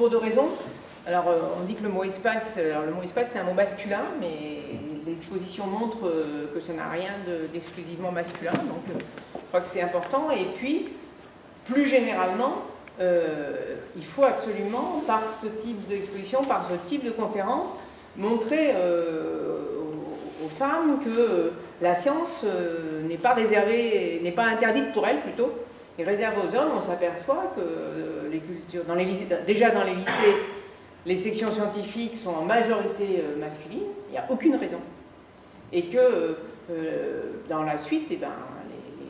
pour, deux raisons. Alors, on dit que le mot espace, alors le mot espace c'est un mot masculin, mais l'exposition montre que ça n'a rien d'exclusivement masculin, donc je crois que c'est important. Et puis, plus généralement, euh, il faut absolument, par ce type d'exposition, par ce type de conférence, montrer euh, aux, femmes que la science euh, n'est pas réservée, n'est pas interdite pour elles plutôt, et réservée aux hommes. On s'aperçoit que les cultures, dans les lycées, déjà dans les lycées, les sections scientifiques sont en majorité masculines, il n'y a aucune raison. Et que dans la suite, eh ben,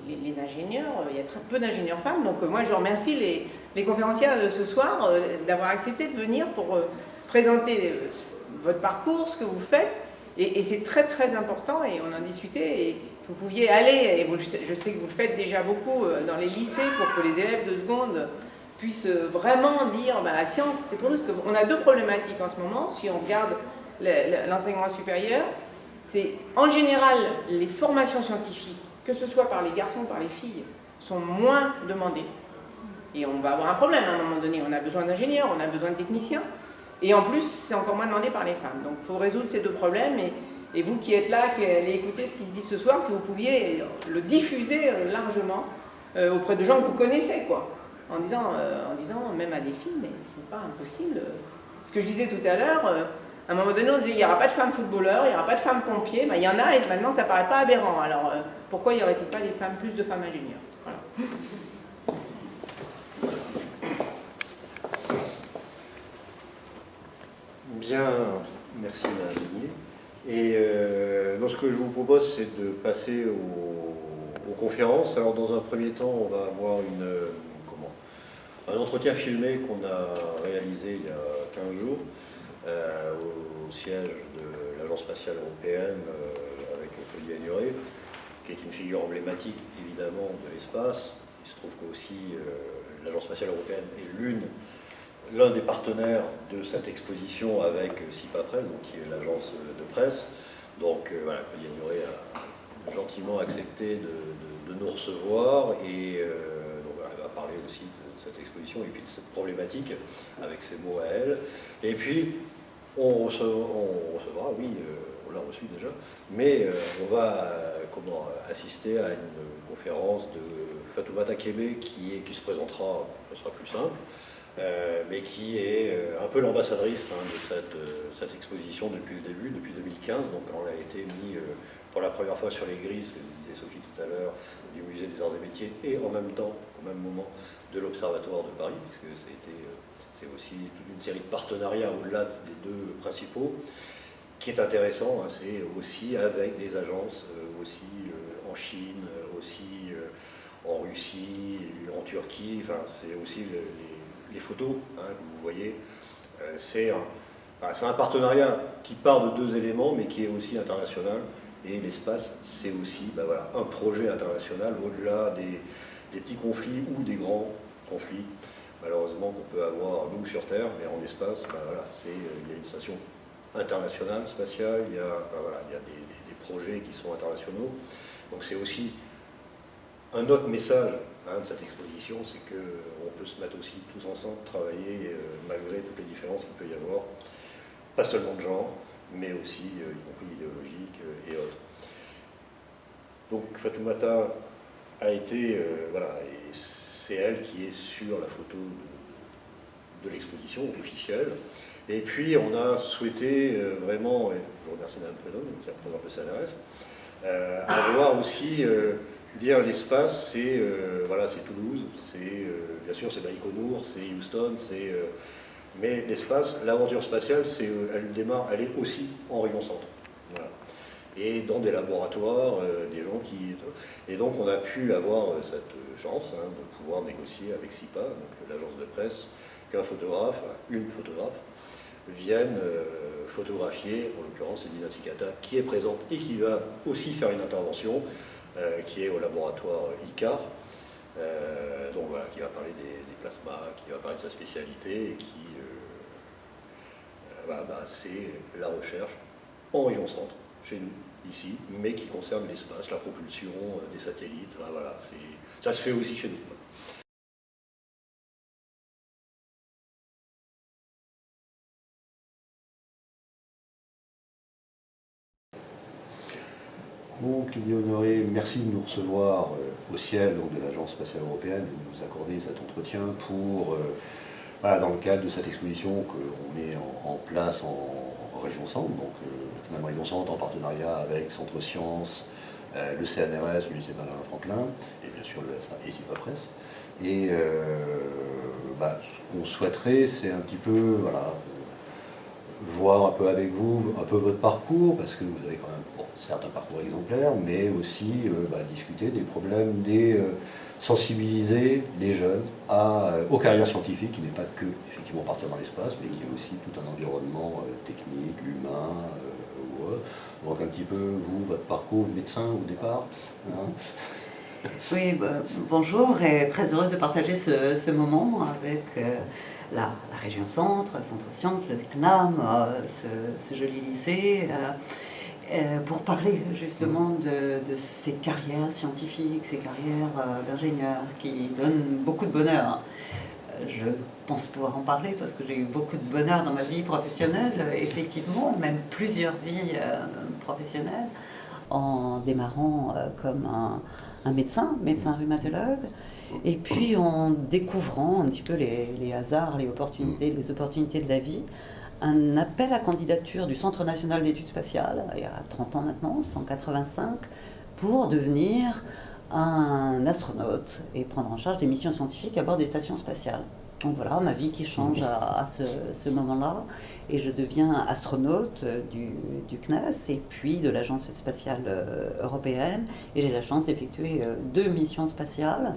les, ingénieurs, il y a très peu d'ingénieurs femmes, donc moi je remercie les, les conférencières de ce soir euh, d'avoir accepté de venir pour euh, présenter euh, votre parcours, ce que vous faites. Et, c'est très très important et on en discutait. Vous pouviez aller, et je sais que vous le faites déjà beaucoup dans les lycées pour que les élèves de seconde puissent vraiment dire bah, la science, c'est pour nous. Parce qu'on a deux problématiques en ce moment, si on regarde l'enseignement supérieur. C'est en général les formations scientifiques, que ce soit par les garçons ou par les filles, sont moins demandées. Et on va avoir un problème à un moment donné. On a besoin d'ingénieurs, on a besoin de techniciens. Et en plus, c'est encore moins demandé par les femmes. Donc il faut résoudre ces deux problèmes. Vous qui êtes là, qui allez écouter ce qui se dit ce soir, si vous pouviez le diffuser euh, largement euh, auprès de gens que vous connaissez, quoi. En disant, euh, en disant même à des filles, mais c'est pas impossible. Ce que je disais tout à l'heure, à un moment donné, on disait il n'y aura pas de femmes footballeurs, il n'y aura pas de femmes pompiers. Ben, il y en a et maintenant ça paraît pas aberrant. Alors pourquoi y aurait-il pas des femmes, plus de femmes ingénieurs? Voilà. Bien, merci Madame Et euh, ce que je vous propose, c'est de passer aux, conférences. Alors dans un premier temps, on va avoir une, comment, un entretien filmé qu'on a réalisé il y a 15 jours euh, au, siège de l'Agence spatiale européenne euh, avec Claudia Ignoré, qui est une figure emblématique évidemment de l'espace. Il se trouve qu'aussi l'Agence spatiale européenne est l'un des partenaires de cette exposition avec CIPAPREL, donc qui est l'agence presse. Donc euh, voilà, Claudia a gentiment accepté de, nous recevoir et euh, elle va parler aussi de, cette exposition et puis de cette problématique avec ses mots à elle. Et puis on recevra, oui, euh, on l'a reçu déjà, mais on va comment, assister à une conférence de Fatoumata Kébé qui, est, qui se présentera, ce sera plus simple, euh, mais qui est euh, un peu l'ambassadrice hein, de cette, euh, cette, exposition depuis le début, depuis 2015. Donc on a été mis pour la première fois sur les grilles, ce que disait Sophie tout à l'heure, du musée des arts et métiers, et en même temps, au même moment, de l'Observatoire de Paris, puisque c'est aussi toute une série de partenariats au-delà des deux principaux. qui est intéressant, hein, c'est aussi avec des agences, aussi en Chine, aussi en Russie, en Turquie, enfin, c'est aussi les, les photos hein, que vous voyez, euh, c'est un, partenariat qui part de deux éléments, mais qui est aussi international. Et l'espace, c'est aussi bah un projet international au-delà des, petits conflits ou des grands conflits, malheureusement, qu'on peut avoir, nous, sur Terre, mais en espace, bah il y a une station internationale, spatiale, il y a, il y a des, projets qui sont internationaux. Donc c'est aussi un autre message Hein, de cette exposition, c'est qu'on peut se mettre aussi tous ensemble, travailler euh, malgré toutes les différences qu'il peut y avoir, pas seulement de genre, mais aussi, euh, y compris idéologiques euh, et autres. Donc Fatoumata a été, voilà, et c'est elle qui est sur la photo de, l'exposition officielle. Et puis on a souhaité vraiment, et je remercie Mme Prénom qui représente le CNRS, avoir aussi dire l'espace, c'est euh, voilà, Toulouse, c'est euh, bien sûr c'est Baïkonour, c'est Houston, c'est euh, mais l'espace, l'aventure spatiale, c'est elle démarre, elle est aussi en rayon centre. Et dans des laboratoires, des gens qui... Et donc on a pu avoir cette chance hein, de pouvoir négocier avec SIPA, l'agence de presse, qu'un photographe, une photographe, vienne photographier, en l'occurrence c'est Dina Sikata, qui est présente et qui va aussi faire une intervention qui est au laboratoire ICAR, euh, donc voilà, qui va parler des, plasmas, qui va parler de sa spécialité, et qui, euh, bah, c'est la recherche en région centre, chez nous, ici, mais qui concerne l'espace, la propulsion des satellites. Voilà, ça se fait aussi chez nous. Donc, Lydie Honoré, merci de nous recevoir euh, au ciel de l'Agence spatiale européenne et de nous accorder cet entretien pour, euh, dans le cadre de cette exposition qu'on met en, place en, région Centre, donc euh, région Centre en partenariat avec Centre Sciences, le CNRS, le lycée Benjamin Franklin, et bien sûr le SA et. Et bah, ce qu'on souhaiterait, c'est un petit peu, voilà, voir un peu avec vous un peu votre parcours, parce que vous avez quand même certes un parcours exemplaire, mais aussi euh, bah, discuter des problèmes, des euh, sensibiliser les jeunes à, euh, aux carrières scientifiques, qui n'est pas que effectivement partir dans l'espace, mais qui est aussi tout un environnement technique, humain. Donc un petit peu, vous, votre parcours de médecin au départ hein? Oui, bah, bonjour et très heureuse de partager ce, moment avec la, région centre, Centre Sciences, le CNAM, ce, joli lycée. Euh, pour parler justement de, ces carrières scientifiques, ces carrières euh, d'ingénieurs qui donnent beaucoup de bonheur. Euh, je pense pouvoir en parler parce que j'ai eu beaucoup de bonheur dans ma vie professionnelle, effectivement, même plusieurs vies professionnelles, en démarrant comme un, médecin, médecin rhumatologue, et puis en découvrant un petit peu les, les hasards, les opportunités, les opportunités de la vie, un appel à candidature du Centre national d'études spatiales, il y a 30 ans maintenant, c'est en 85, pour devenir un astronaute et prendre en charge des missions scientifiques à bord des stations spatiales. Donc voilà, ma vie qui change à, ce, moment-là, et je deviens astronaute du, CNES et puis de l'Agence spatiale euh, européenne, et j'ai la chance d'effectuer euh, deux missions spatiales.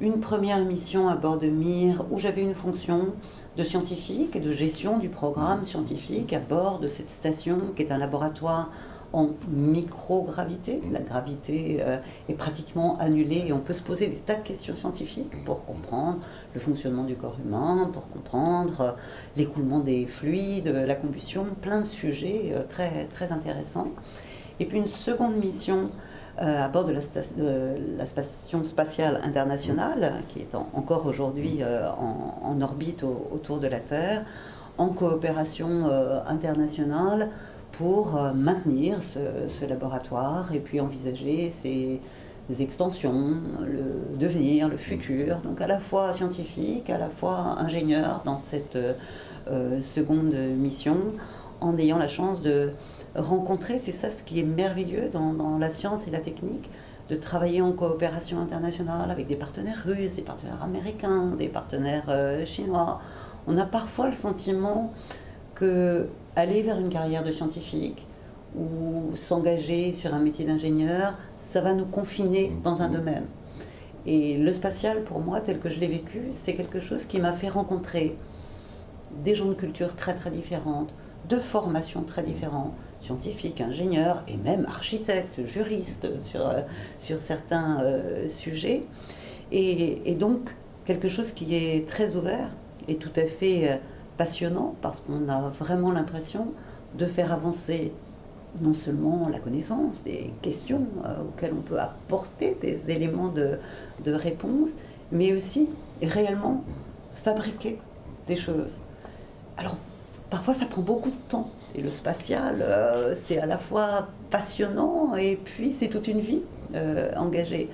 Une première mission à bord de Mir, où j'avais une fonction de scientifique et de gestion du programme scientifique à bord de cette station qui est un laboratoire en microgravité. La gravité euh, est pratiquement annulée et on peut se poser des tas de questions scientifiques pour comprendre le fonctionnement du corps humain, pour comprendre euh, l'écoulement des fluides, la combustion, plein de sujets euh, très, très intéressants. Et puis une seconde mission euh, à bord de la, Station spatiale internationale, qui est encore aujourd'hui euh, en, orbite autour de la Terre, en coopération euh, internationale pour maintenir ce, laboratoire et puis envisager ses, extensions, le devenir, le futur, donc à la fois scientifique, à la fois ingénieur dans cette seconde mission, en ayant la chance de rencontrer, c'est ça ce qui est merveilleux dans, la science et la technique, de travailler en coopération internationale avec des partenaires russes, des partenaires américains, des partenaires euh, chinois. On a parfois le sentiment que aller vers une carrière de scientifique ou s'engager sur un métier d'ingénieur, ça va nous confiner dans un domaine. Et le spatial, pour moi, tel que je l'ai vécu, c'est quelque chose qui m'a fait rencontrer des gens de culture très très différentes, de formations très différentes, scientifiques, ingénieurs et même architectes, juristes sur, euh, sur certains euh, sujets. Et, donc quelque chose qui est très ouvert et tout à fait euh, passionnant parce qu'on a vraiment l'impression de faire avancer non seulement la connaissance, des questions auxquelles on peut apporter des éléments de, de réponse, mais aussi réellement fabriquer des choses. Alors parfois ça prend beaucoup de temps. Et le spatial, euh, c'est à la fois passionnant et puis c'est toute une vie euh, engagée.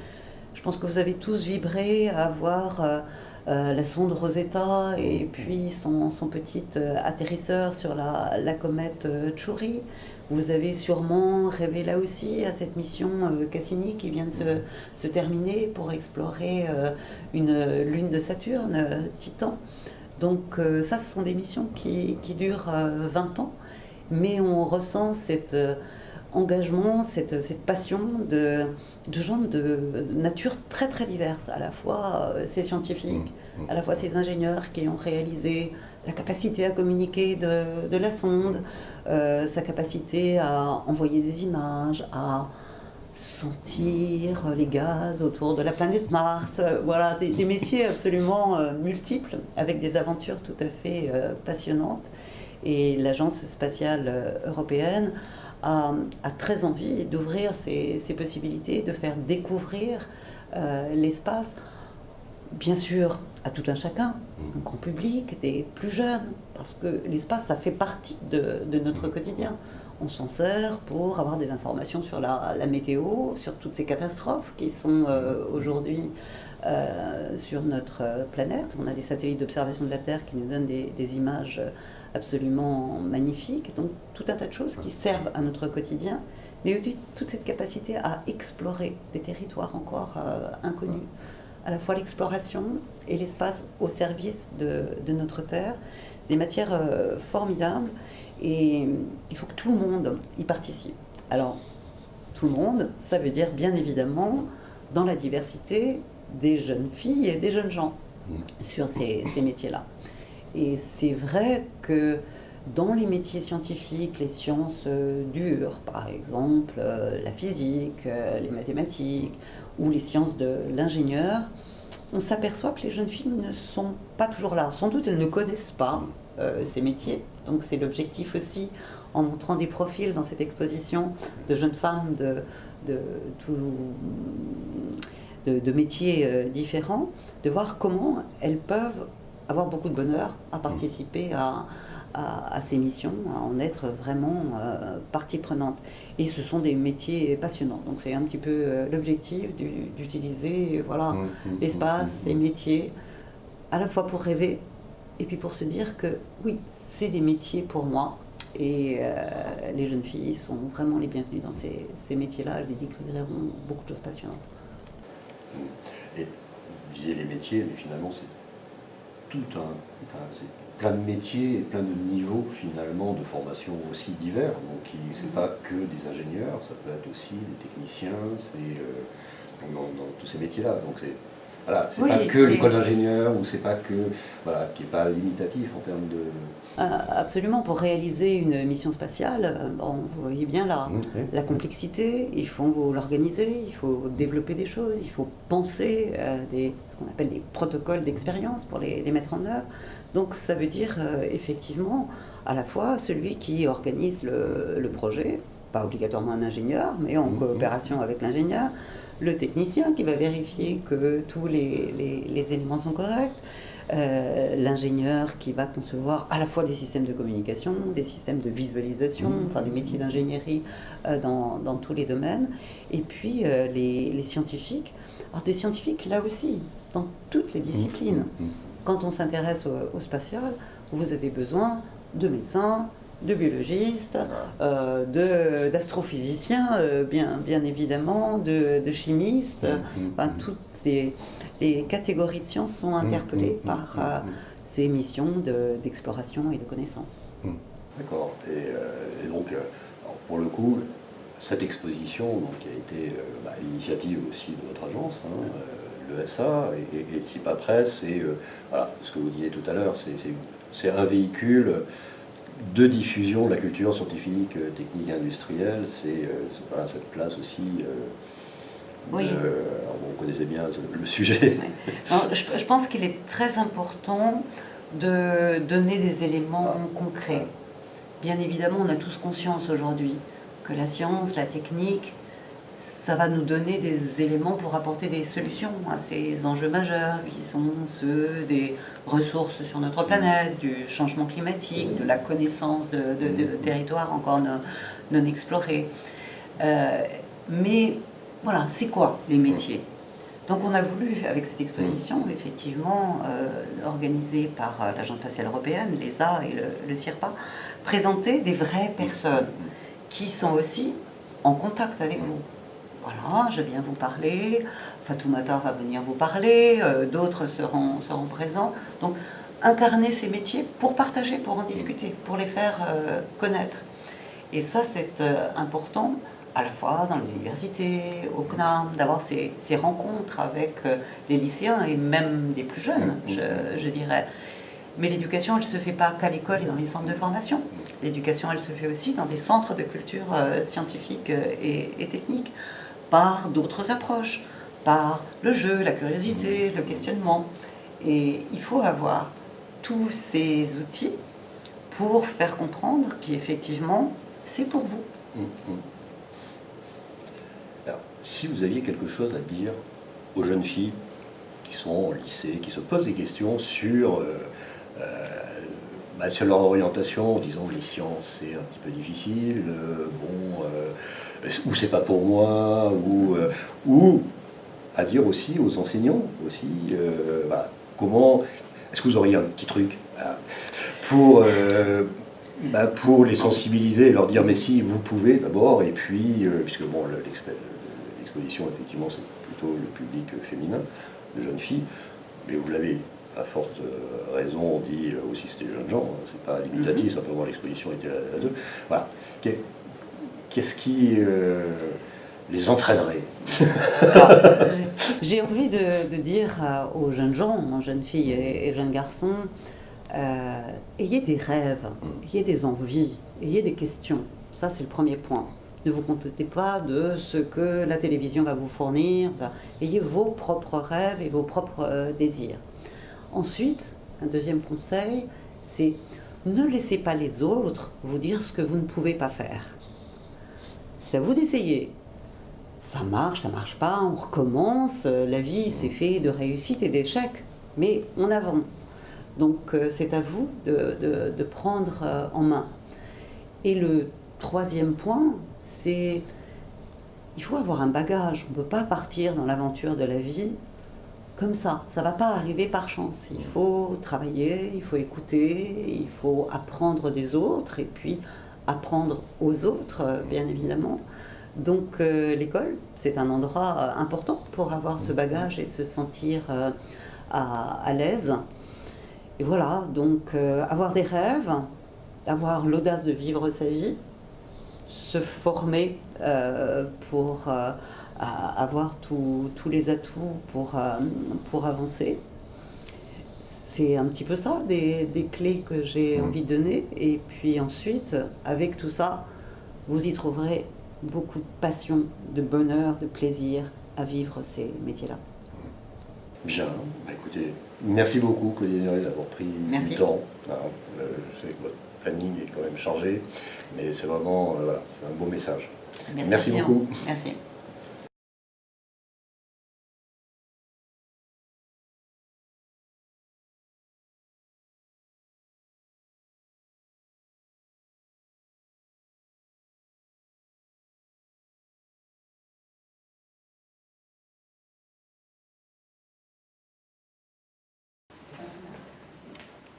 Je pense que vous avez tous vibré à voir euh, la sonde Rosetta et puis son, petit atterrisseur sur la, comète Chury. Vous avez sûrement rêvé là aussi à cette mission Cassini qui vient de se terminer pour explorer une lune de Saturne, Titan. Donc euh, ça, ce sont des missions qui, durent 20 euh, ans, mais on ressent cet euh, engagement, cette, passion de, gens de nature très très diverse, à la fois ces scientifiques, mmh, mmh. à la fois ces ingénieurs qui ont réalisé la capacité à communiquer de, la sonde, sa capacité à envoyer des images, à sentir les gaz autour de la planète Mars. Voilà, c'est des métiers absolument euh, multiples, avec des aventures tout à fait euh, passionnantes. Et l'Agence spatiale euh, européenne a, très envie d'ouvrir ses, possibilités, de faire découvrir l'espace, bien sûr, à tout un chacun, un grand public, des plus jeunes, parce que l'espace, ça fait partie de notre quotidien on s'en sert pour avoir des informations sur la, météo, sur toutes ces catastrophes qui sont euh, aujourd'hui euh, sur notre planète. On a des satellites d'observation de la Terre qui nous donnent des, images absolument magnifiques. Donc tout un tas de choses qui servent à notre quotidien, mais aussi toute cette capacité à explorer des territoires encore euh, inconnus. À la fois l'exploration et l'espace au service de, notre Terre, des matières formidables et il faut que tout le monde y participe. Alors, tout le monde, ça veut dire bien évidemment dans la diversité des jeunes filles et des jeunes gens mm. sur ces, métiers-là. Et c'est vrai que dans les métiers scientifiques, les sciences euh, dures, par exemple euh, la physique, euh, les mathématiques ou les sciences de l'ingénieur, on s'aperçoit que les jeunes filles ne sont pas toujours là. Sans doute elles ne connaissent pas ces métiers, donc c'est l'objectif aussi, en montrant des profils dans cette exposition de jeunes femmes de, de, métiers euh, différents, de voir comment elles peuvent avoir beaucoup de bonheur à participer à, ces missions, à en être vraiment euh, partie prenante. Et ce sont des métiers passionnants. Donc c'est un petit peu euh, l'objectif d'utiliser voilà, mmh, mmh, l'espace, mmh, ces métiers, à la fois pour rêver et puis pour se dire que oui, c'est des métiers pour moi. Et euh, les jeunes filles sont vraiment les bienvenues dans ces, métiers-là. Elles y découvriront beaucoup de choses passionnantes. Et vous disiez les métiers, mais finalement, c'est tout un. Plein de métiers et plein de niveaux, finalement, de formation aussi divers. Donc, c'est pas que des ingénieurs, ça peut être aussi des techniciens, c'est. Euh, dans, tous ces métiers-là. Donc, c'est voilà, c'est pas que l'école d'ingénieur ou c'est pas que voilà, qui est pas limitatif en termes de euh, absolument, pour réaliser une mission spatiale, euh, vous voyez bien la, la complexité, il faut l'organiser, il faut développer des choses, il faut penser euh, des, ce qu'on appelle des protocoles d'expérience pour les, mettre en œuvre. Donc ça veut dire effectivement à la fois celui qui organise le, projet, pas obligatoirement un ingénieur, mais en mmh, coopération avec l'ingénieur, le technicien qui va vérifier que tous les éléments sont corrects, euh, l'ingénieur qui va concevoir à la fois des systèmes de communication, des systèmes de visualisation, mmh. enfin du métier d'ingénierie euh, dans, tous les domaines, et puis euh, les, scientifiques. Alors des scientifiques là aussi, dans toutes les disciplines. Mmh. Mmh. Quand on s'intéresse au, spatial, vous avez besoin de médecins, de biologistes, d'astrophysiciens, bien, bien évidemment, de, chimistes, enfin, toutes les, catégories de sciences sont interpellées mmh, mmh, par euh, ces missions d'exploration et de connaissance. D'accord. Et, euh, donc, euh, pour le coup, cette exposition donc, qui a été bah, l'initiative aussi de votre agence, hein, l'ESA et, et, de CIPA Presse, et voilà, ce que vous disiez tout à l'heure, c'est un véhicule de diffusion de la culture scientifique, technique, industrielle, c'est cette place aussi oui. Euh, vous connaissez bien le sujet. je, pense qu'il est très important de donner des éléments concrets. Bien évidemment, on a tous conscience aujourd'hui que la science, la technique, ça va nous donner des éléments pour apporter des solutions à ces enjeux majeurs qui sont ceux des ressources sur notre planète, du changement climatique, de la connaissance de, territoires encore non, explorés. Euh, mais voilà, c'est quoi les métiers? Donc on a voulu, avec cette exposition, effectivement, euh, organisée par euh, l'Agence spatiale européenne, l'ESA et le, CIRPA, présenter des vraies personnes qui sont aussi en contact avec vous. Voilà, je viens vous parler, Fatoumata va venir vous parler, euh, d'autres seront, seront présents. Donc incarner ces métiers pour partager, pour en discuter, pour les faire connaître. Et ça, c'est important à la fois dans les universités, au CNAM, d'avoir ces, rencontres avec euh, les lycéens et même des plus jeunes, je, dirais. Mais l'éducation, elle ne se fait pas qu'à l'école et dans les centres de formation. L'éducation, elle se fait aussi dans des centres de culture euh, scientifique euh, et, et, technique, par d'autres approches, par le jeu, la curiosité, le questionnement. Et il faut avoir tous ces outils pour faire comprendre qu'effectivement, c'est pour vous Hum, hum. Alors, si vous aviez quelque chose à dire aux jeunes filles qui sont au lycée, qui se posent des questions sur, euh, euh, bah, sur leur orientation, en disant les sciences c'est un petit peu difficile, euh, bon, ou c'est pas pour moi, ou, ou à dire aussi aux enseignants aussi, bah, comment, est-ce que vous auriez un petit truc pour bah, pour les sensibiliser et leur dire mais si vous pouvez d'abord et puis puisque bon l'exposition effectivement c'est plutôt le public féminin de jeunes filles, mais vous l'avez à forte euh, raison dit euh, aussi c'était des jeunes gens, hein, c'est pas limitatif, mhm. simplement l'exposition était là-dessus. Voilà. Qu'est-ce qui euh, les entraînerait J'ai envie de, dire aux jeunes gens, aux jeunes filles et, jeunes garçons, ayez des rêves, mm. ayez des envies, ayez des questions. Ça, c'est le premier point. Ne vous contentez pas de ce que la télévision va vous fournir. Ayez vos propres rêves et vos propres euh, désirs. Ensuite, un deuxième conseil, c'est ne laissez pas les autres vous dire ce que vous ne pouvez pas faire. C'est à vous d'essayer. Ça marche, ça marche pas, on recommence. La vie, c'est fait de réussite et d'échecs, mais on avance. Donc, euh, c'est à vous de, de prendre euh, en main. Et le troisième point, c'est il faut avoir un bagage. On ne peut pas partir dans l'aventure de la vie comme ça. Ça ne va pas arriver par chance. Il faut travailler, il faut écouter, il faut apprendre des autres et puis apprendre aux autres, bien évidemment. Donc euh, l'école, c'est un endroit euh, important pour avoir ce bagage et se sentir euh, à, à l'aise. Et voilà, donc avoir des rêves, avoir l'audace de vivre sa vie, se former euh, pour euh, avoir tous les atouts pour, euh, pour avancer. C'est un petit peu ça, des, des clés que j'ai mmh. envie de donner. Et puis ensuite, avec tout ça, vous y trouverez beaucoup de passion, de bonheur, de plaisir à vivre ces métiers-là. Bien, bah, écoutez, merci beaucoup Claudie d'avoir pris du temps. Ah, planning est quand même changé, mais c'est vraiment euh, voilà, c'est un beau message. Merci, beaucoup. Merci.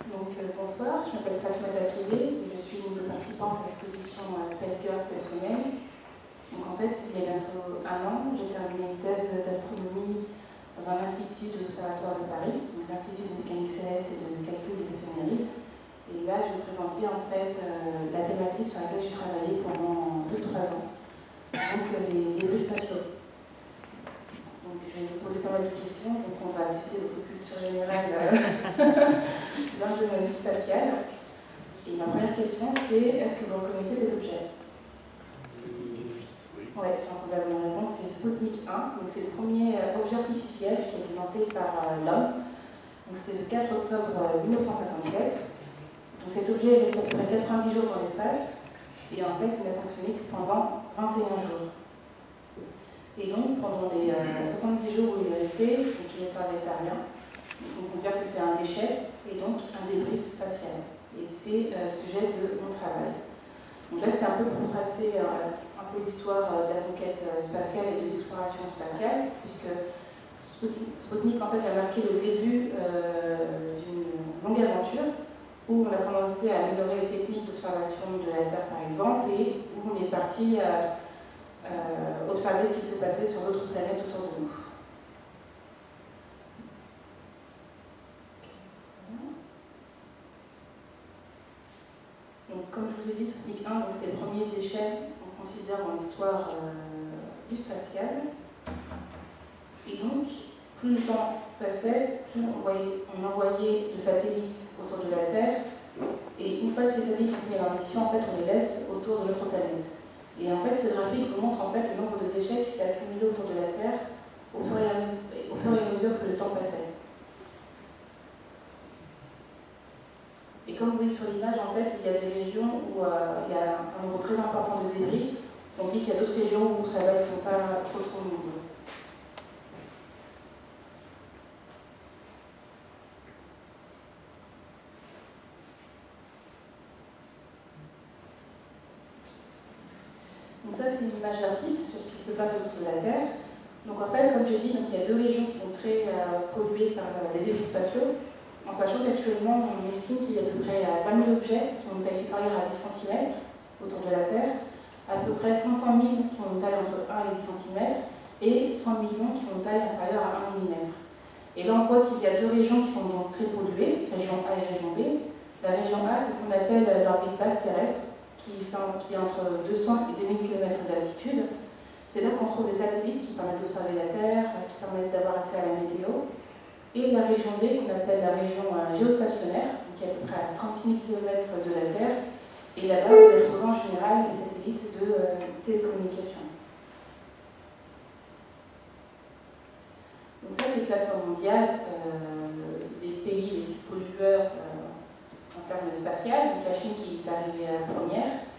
Donc, euh, bonsoir, je m'appelle Fatoumata Kébé et je suis une des participantes à l'exposition euh, Space Girls, Space Women. Donc, en fait, il y a bientôt un an, j'ai terminé une thèse d'astronomie dans un institut de l'Observatoire de Paris, l'Institut de mécanique céleste et de calcul des éphémérides. Et là, je vais vous présenter en fait euh, la thématique sur laquelle j'ai travaillé pendant plus de trois ans, donc les débris spatiaux. Donc, je vais vous poser pas mal de questions, donc on va tester votre culture générale l'ingénierie spatiale. Et ma première question, c'est est-ce que vous reconnaissez cet objet? Oui, j'ai entendu la bonne réponse, c'est Sputnik 1. Donc, c'est le premier euh, objet artificiel qui a été lancé par euh, l'homme. Donc, c'était le 4 octobre 1957. Euh, donc, cet objet est resté à peu près 90 jours dans l'espace. Et en fait, il n'a fonctionné que pendant 21 jours. Et donc, pendant les 70 jours où il est resté, donc il ne servait à rien, on considère que c'est un déchet et donc un débris spatial. Et c'est euh, le sujet de mon travail. Donc là, c'est un peu pour tracer euh, un peu l'histoire euh, de la conquête spatiale et de l'exploration spatiale, puisque Sputnik en fait, a marqué le début d'une longue aventure où on a commencé à améliorer les techniques d'observation de la Terre, par exemple, et où on est parti euh, observer ce qui se passait sur d'autres planètes autour de nous. Donc, comme je vous ai dit, Sputnik 1, c'est le premier déchet qu'on considère dans l'histoire euh, du spatial. Et donc, plus le temps passait, plus on envoyait, de satellites autour de la Terre. Et une fois que les satellites ont leur mission, en fait, on les laisse autour de notre planète. Et en fait, ce graphique montre en fait le nombre de déchets qui s'est accumulé autour de la Terre au fur, et à mesure, que le temps passait. Et comme vous voyez sur l'image, en fait, il y a des régions où euh, il y a un nombre très important de débris, On dit qu'il y a d'autres régions où ça va, ils ne sont pas trop trop nombreux. Donc ça, c'est une image d'artiste sur ce qui se passe autour de la Terre. Donc en fait, comme je dis, donc, il y a deux régions qui sont très euh, polluées par euh, les débris spatiaux, en sachant qu'actuellement, on estime qu'il y a à peu près 20 000 objets qui ont une taille supérieure à 10 cm autour de la Terre, à peu près 500 000 qui ont une taille entre 1 et 10 cm, et 100 millions qui ont une taille inférieure à 1 mm. Et là, on voit qu'il y a deux régions qui sont donc très polluées, région A et région B. La région A, c'est ce qu'on appelle l'orbite basse terrestre, qui, est entre 200 et 2000 km d'altitude. C'est là qu'on trouve des satellites qui permettent d'observer la Terre, qui permettent d'avoir accès à la météo. Et la région B, qu'on appelle la région euh, géostationnaire, qui est à peu près à 36 000 km de la Terre. Et là-bas, vous allez trouver en général les satellites de euh, télécommunications. Donc ça, c'est le classement mondial euh, des pays les plus pollueurs termes spatial. Donc la Chine qui est arrivée à la première.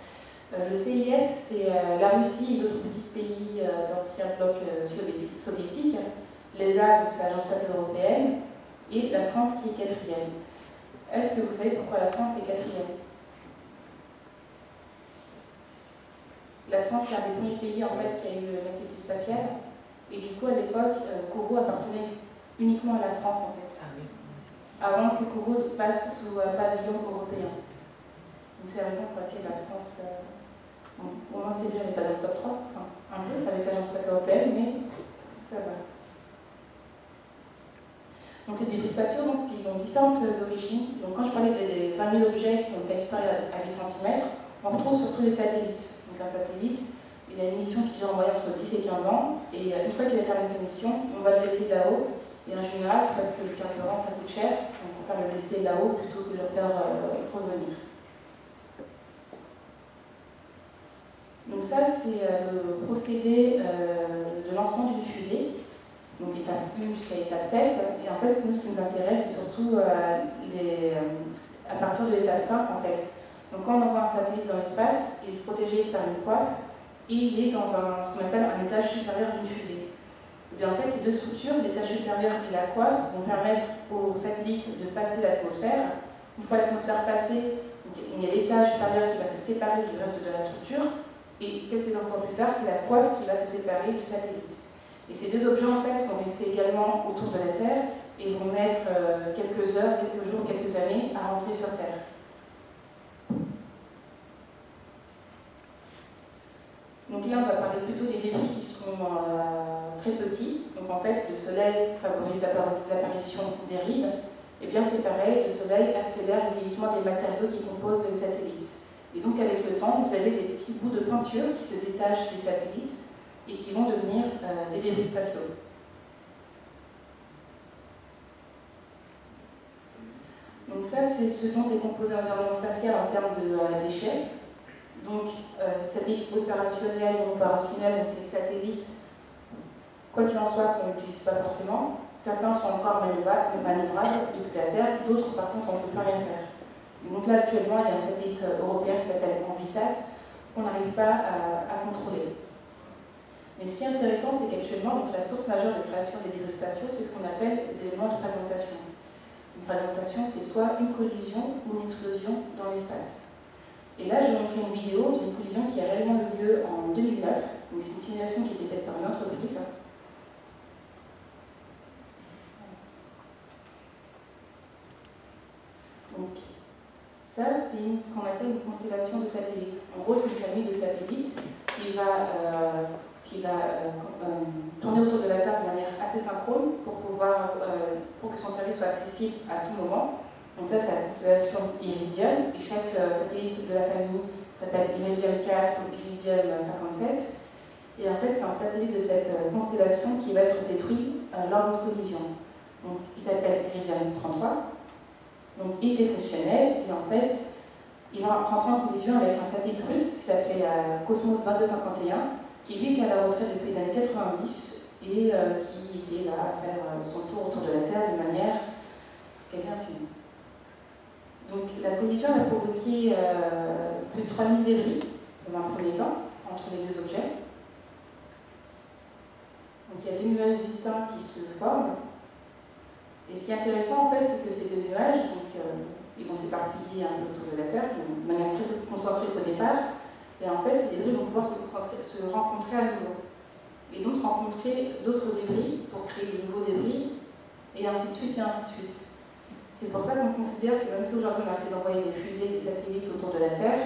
Euh, le CIS, c'est euh, la Russie et d'autres petits pays euh, d'anciens blocs soviétiques. L'ESA, c'est l'Agence spatiale européenne. Et la France qui est quatrième. Est-ce que vous savez pourquoi la France est quatrième? La France, c'est un des premiers pays en fait, qui a eu l'activité spatiale. Et du coup, à l'époque, Kourou appartenait uniquement à la France, en fait. Avant que Kourou passe sous pavillon européen. Donc c'est la raison pour laquelle la France au moins c'est bien, n'est pas dans le top 3, enfin un peu, avec l'Agence spatiale européenne, mais ça va. Donc les débris spatiaux, donc, ils ont différentes origines. Donc quand je parlais des 20 000 objets qui ont été supérieurs à 10 cm, on retrouve surtout les satellites. Donc un satellite, il a une mission qui dure en moyenne entre 10 et 15 ans, et une fois qu'il a terminé sa mission, on va le laisser là-haut. Et en général, c'est parce que le carburant, ça coûte cher, le laisser là-haut plutôt que de le faire euh, revenir. Donc ça, c'est euh, le procédé euh, de lancement d'une fusée, donc étape 1 jusqu'à étape 7. Et en fait, nous, ce qui nous intéresse, c'est surtout à partir de l'étape 5, en fait. Donc quand on envoie un satellite dans l'espace, il est protégé par une coiffe, et il est dans un, ce qu'on appelle un étage supérieur d'une fusée. Et en fait, ces deux structures, l'étage supérieur et la coiffe, vont permettre au satellite de passer l'atmosphère. Une fois l'atmosphère passée, il y a l'étage supérieur qui va se séparer du reste de la structure, et quelques instants plus tard, c'est la coiffe qui va se séparer du satellite. Et ces deux objets, en fait, vont rester également autour de la Terre et vont mettre euh, quelques heures, quelques jours, quelques années à rentrer sur Terre. Donc là, on va parler plutôt des débris qui sont euh, très petits. Donc en fait, le Soleil favorise l'apparition des rides. Et eh bien c'est pareil, le Soleil accélère le vieillissement des matériaux qui composent les satellites. Et donc avec le temps, vous avez des petits bouts de peinture qui se détachent des satellites et qui vont devenir euh, des débris spatiaux. Donc ça, c'est ce dont est composé l'environnement spatial en termes de euh, déchets. Donc, euh, satellites opérationnels ou opérationnels, donc c'est satellites, quoi qu'il en soit, qu'on n'utilise pas forcément. Certains sont encore manœuvrables depuis la Terre, d'autres par contre on ne peut plus rien faire. Donc là, actuellement, il y a un satellite européen qui s'appelle Envisat, qu'on n'arrive pas à, contrôler. Mais ce qui est intéressant, c'est qu'actuellement, la source majeure de création des débris spatiaux, c'est ce qu'on appelle les éléments de fragmentation. Une fragmentation, c'est soit une collision ou une explosion dans l'espace. Et là, je vais montrer une vidéo d'une collision qui a réellement eu lieu en 2009. Donc c'est une simulation qui a été faite par une entreprise. Donc, ça, c'est ce qu'on appelle une constellation de satellites. En gros, c'est une famille de satellites qui va, euh, qui va euh, euh, tourner autour de la Terre de manière assez synchrone pour, pouvoir, pour que son service soit accessible à tout moment. Donc là, c'est la constellation Iridium, et chaque satellite de la famille s'appelle Iridium 4 ou Iridium 57. Et en fait, c'est un satellite de cette constellation qui va être détruit lors d'une collision. Donc, il s'appelle Iridium 33. Donc il était fonctionnel et en fait, il va en collision avec un satellite russe qui s'appelait euh, Cosmos 2251, qui lui était à la retraite depuis les années 90 et euh, qui était là à faire euh, son tour autour de la Terre de manière quasi infinie. Donc la collision a provoqué plus de 3000 débris dans un premier temps, entre les deux objets. Donc il y a deux nuages distincts qui se forment. Et ce qui est intéressant en fait, c'est que ces deux nuages, donc, euh, ils vont s'éparpiller un peu autour de la Terre, de manière très concentrée au départ. Et en fait, ces débris vont pouvoir se, se rencontrer à nouveau. Et donc rencontrer d'autres débris pour créer de nouveaux débris, et ainsi de suite, et ainsi de suite. C'est pour ça qu'on considère que même si aujourd'hui on a arrêté d'envoyer des fusées, des satellites autour de la Terre,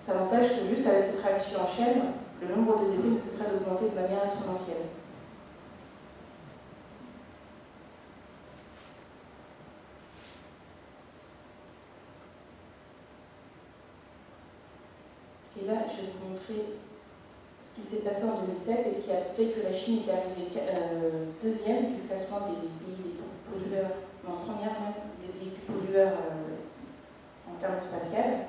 ça n'empêche que juste avec cette réaction en chaîne, le nombre de débris ne cesserait d'augmenter de manière exponentielle. Et là, ce qui s'est passé en 2007 et ce qui a fait que la Chine est arrivée euh, deuxième du classement des pays les pollueurs, en première même, des pays pollueurs euh, en termes spatial.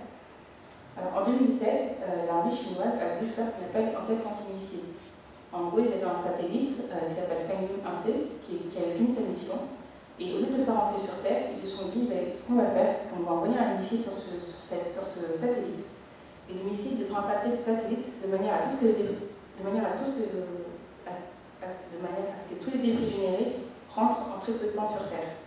Alors, en 2007, euh, l'armée chinoise a voulu faire ce qu'on appelle un test anti-missile. En gros, ils avaient un satellite qui s'appelle Fengyu 1C qui, avait fini sa mission. Et au lieu de le faire entrer sur Terre, ils se sont dit ben, ce qu'on va faire, c'est qu'on va envoyer un missile sur ce satellite et le missile devra impacter ce satellite de manière ce que, de à ce que, de manière à ce que tous les débris générés rentrent en très peu de temps sur Terre.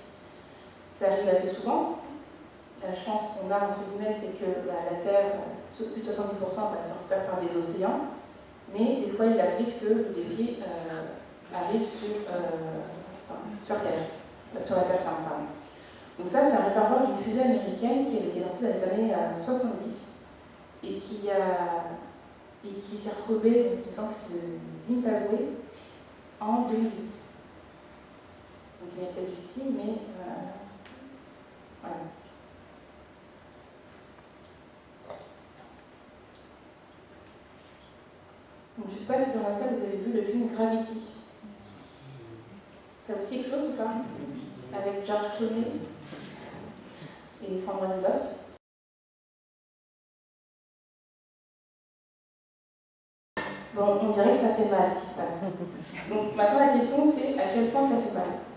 ça arrive assez souvent. La chance qu'on a, entre guillemets, c'est que bah, la Terre, euh, plus de 70%, bah, c'est recouvert par des océans, mais des fois, il arrive que des pieds euh, arrivent sur, euh, sur Terre, sur la Terre ferme. Donc ça, c'est un réservoir d'une fusée américaine qui avait été lancée dans les années euh, 70 et qui, a, qui s'est retrouvée, donc, il me semble que c'est Zimbabwe, en 2008. Donc il n'y a pas d'outil, mais... Euh, ne sais pas si dans la salle vous avez vu le film Gravity. Ça vous dit quelque chose ou pas Avec George Clooney et Sandra Bullock. Bon, on dirait que ça fait mal ce qui se passe. Donc maintenant la question c'est à quel point ça fait mal?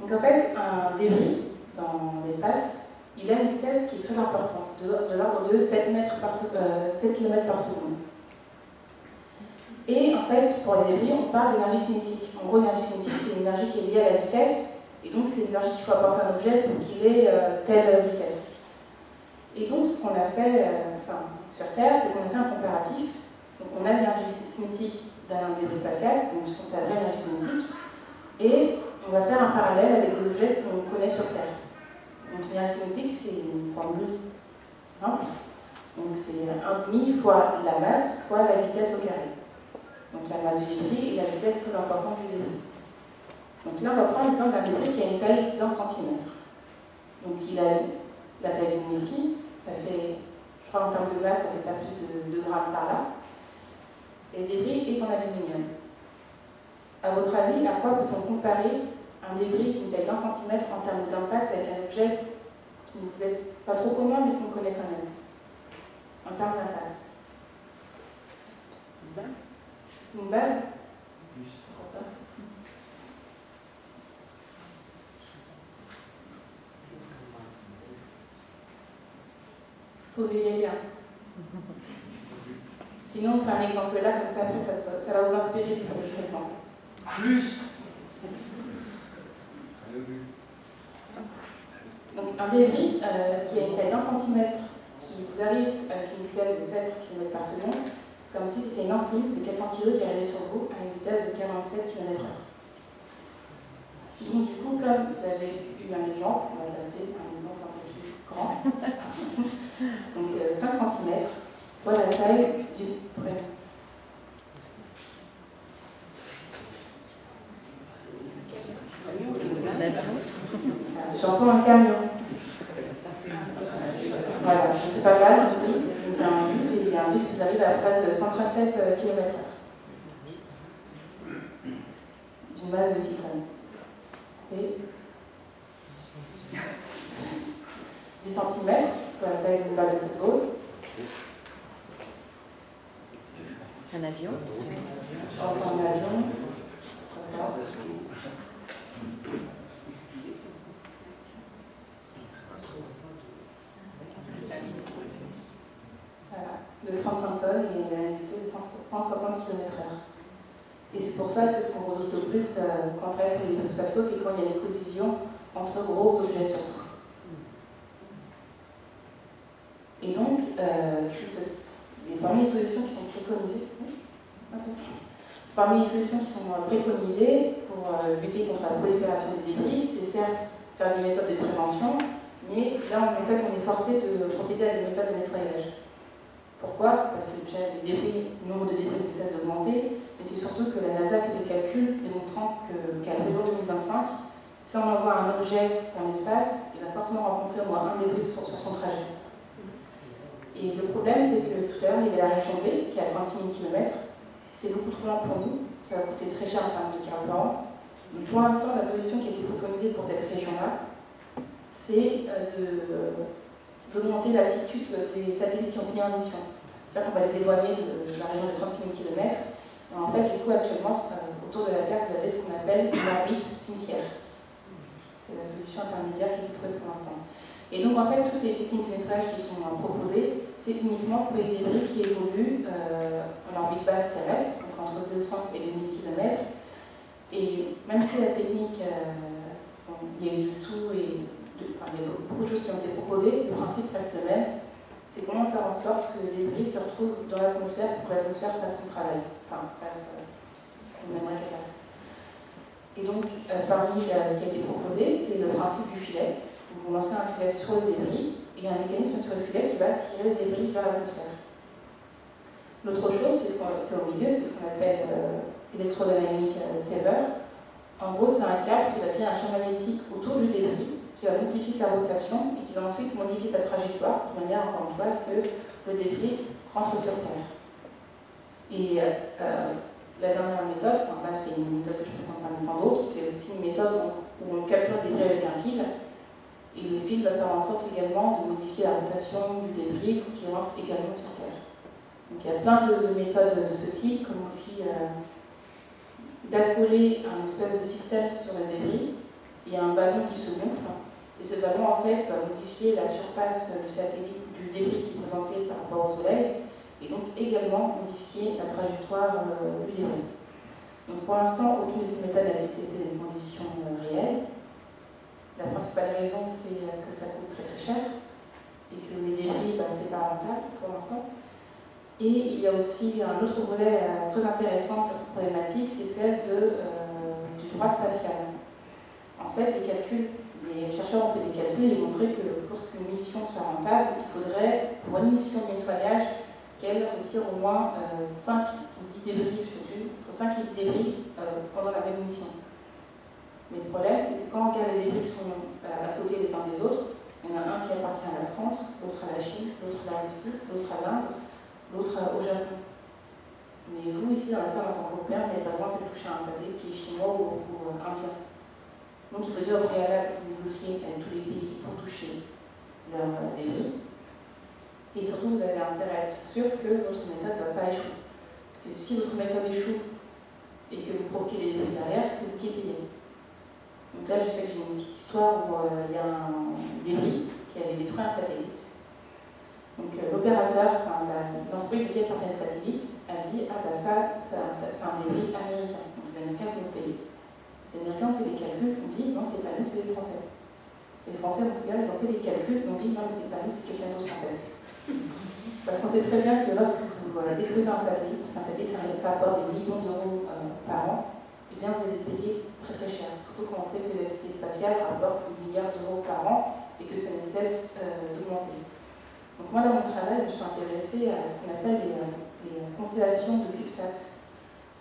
Donc en fait, un débris dans l'espace, il a une vitesse qui est très importante, de, l'ordre de 7, mètres par, 7 euh, km par seconde. Et en fait, pour les débris, on parle d'énergie cinétique. En gros, l'énergie cinétique, c'est une énergie qui est liée à la vitesse, et donc c'est l'énergie qu'il faut apporter à un objet pour qu'il ait euh, telle vitesse. Et donc, ce qu'on a fait euh, sur Terre, c'est qu'on a fait un comparatif. Donc, on a l'énergie cinétique d'un débris spatial, donc c'est la vraie énergie cinétique, et on va faire un parallèle avec des objets qu'on connaît sur Terre. Donc l'énergie cinétique, c'est une formule simple. Donc c'est 1,5 fois la masse fois la vitesse au carré. Donc la masse du débris et la vitesse très importante du débris. Donc là, on va prendre l'exemple d'un débris qui a une taille d'un centimètre. Donc il a la taille d'une multi, ça fait, je crois en termes de masse, ça fait pas plus de 2 grammes par là. Et le débris est en aluminium. À votre avis, à quoi peut-on comparer un débris d'une taille d'un centimètre en termes d'impact avec un objet qui ne vous est pas trop commun mais qu'on connaît quand même En termes d'impact. Une balle? Une balle? Vous verriez bien. Sinon, on fait un exemple là, comme ça, ça, ça va vous inspirer pour votre exemple. Plus Donc un débris euh, qui a une taille d'un centimètre, qui vous arrive avec une vitesse de 7 km par seconde, c'est comme si c'était une enclume de 400 kg qui arrivait sur vous à une vitesse de 47 km/h. Donc du coup, comme vous avez eu un exemple, on va passer à un exemple un peu plus grand. Donc 5 euh, cm, soit la taille du prénom. J'entends un camion. 7 euh, km de procéder à des méthodes de nettoyage. Pourquoi? Parce que déjà, les débris, le nombre de débris ne cesse d'augmenter, mais c'est surtout que la NASA fait des calculs démontrant qu'à l'horizon 2025, si on envoie un objet dans l'espace, il va forcément rencontrer au moins un débris sur, son trajet. Et le problème, c'est que tout à l'heure, il y a la région B, qui est à 36 000 km. C'est beaucoup trop lent pour nous, ça va coûter très cher en termes de carburant. Donc pour l'instant, la solution qui a été préconisée pour cette région-là, c'est euh, de d'augmenter l'altitude des satellites qui ont pris en mission. C'est-à-dire qu'on va les éloigner de, la région de 36 000 km. En fait, du coup, actuellement, autour de la Terre, vous avez ce qu'on appelle une cimetière. C'est la solution intermédiaire qui est trouvée pour l'instant. Et donc, en fait, toutes les techniques de nettoyage qui sont proposées, c'est uniquement pour les débris qui évoluent euh, en orbite basse terrestre, donc entre 200 et 2000 km. Et même si la technique, euh, il y a eu de tout et il y a beaucoup de choses qui ont été proposées, le principe reste le même, c'est comment faire en sorte que les débris se retrouvent dans l'atmosphère pour que l'atmosphère fasse son travail, enfin fasse euh, ce qu'on aimerait qu'elle fasse. Et donc, euh, parmi euh, ce qui a été proposé, c'est le principe du filet. vous lancez un filet sur le débris, et un mécanisme sur le filet qui va tirer le débris vers l'atmosphère. L'autre chose, c'est au milieu, c'est ce qu'on appelle électrodynamique Tabor. En gros, c'est un câble qui va créer un champ magnétique autour du débris qui va modifier sa rotation et qui va ensuite modifier sa trajectoire, de manière, encore une fois, à ce que le débris rentre sur Terre. Et euh, la dernière méthode, là c'est une méthode que je présente parmi tant d'autres, c'est aussi une méthode où on capture le débris avec un fil, et le fil va faire en sorte également de modifier la rotation du débris pour qu'il rentre également sur Terre. Donc il y a plein de, méthodes de ce type, comme aussi euh, d'accoler un espèce de système sur le débris. Il y a un ballon qui se gonfle, et ce ballon, en fait, va modifier la surface du satellite, du débris qui est présenté par rapport au Soleil, et donc également modifier la trajectoire euh, débris. Donc pour l'instant, aucune de ces méthodes a été testée dans des conditions euh, réelles. La principale raison, c'est euh, que ça coûte très très cher, et que les débris, bah, c'est pas rentable pour l'instant. Et il y a aussi un autre volet très intéressant sur cette problématique, c'est celle du droit spatial. En fait, les calculs les chercheurs ont fait des calculs et montré que pour qu'une mission soit rentable, il faudrait, pour une mission de nettoyage, qu'elle retire au moins 5 ou 10 débris, je ne sais plus, entre 5 et 10 débris pendant la même mission. Mais le problème, c'est que quand on regarde les débris qui sont à côté les uns des autres, il y en a un qui appartient à la France, l'autre à la Chine, l'autre à la Russie, l'autre à l'Inde, l'autre au Japon. Mais vous, ici, dans la salle, en tant qu'Européen, vous n'avez pas le droit de toucher un satellite qui est chinois ou, ou euh, indien. Donc il faut dire au préalable négocier avec tous les pays pour toucher leurs euh, débris. Et surtout, vous avez intérêt à être sûr que votre méthode ne va pas échouer. Parce que si votre méthode échoue et que vous provoquez des débris derrière, c'est vous qui payez. Donc là, je sais que j'ai une petite histoire où euh, il y a un débris qui avait détruit un satellite. Donc euh, l'opérateur, l'entreprise qui appartient au satellite, a dit Ah, bah ça, ça, c'est un débris américain. Donc les Américains vont payer. Les Américains ont fait des calculs, ont dit Non, c'est pas nous, c'est les Français. les Français ont ils ont fait des calculs, ils ont dit Non, mais c'est pas nous, c'est quelqu'un d'autre en fait. Parce qu'on sait très bien que lorsque vous détruisez un satellite, parce qu'un satellite, ça, apporte des millions d'euros euh, par an, eh bien vous allez payer très très cher. Surtout quand on sait que l'activité spatiale rapporte des milliards d'euros par an et que ça ne cesse euh, d'augmenter. Donc moi dans mon travail, je suis intéressée à ce qu'on appelle les, les, constellations de CubeSats.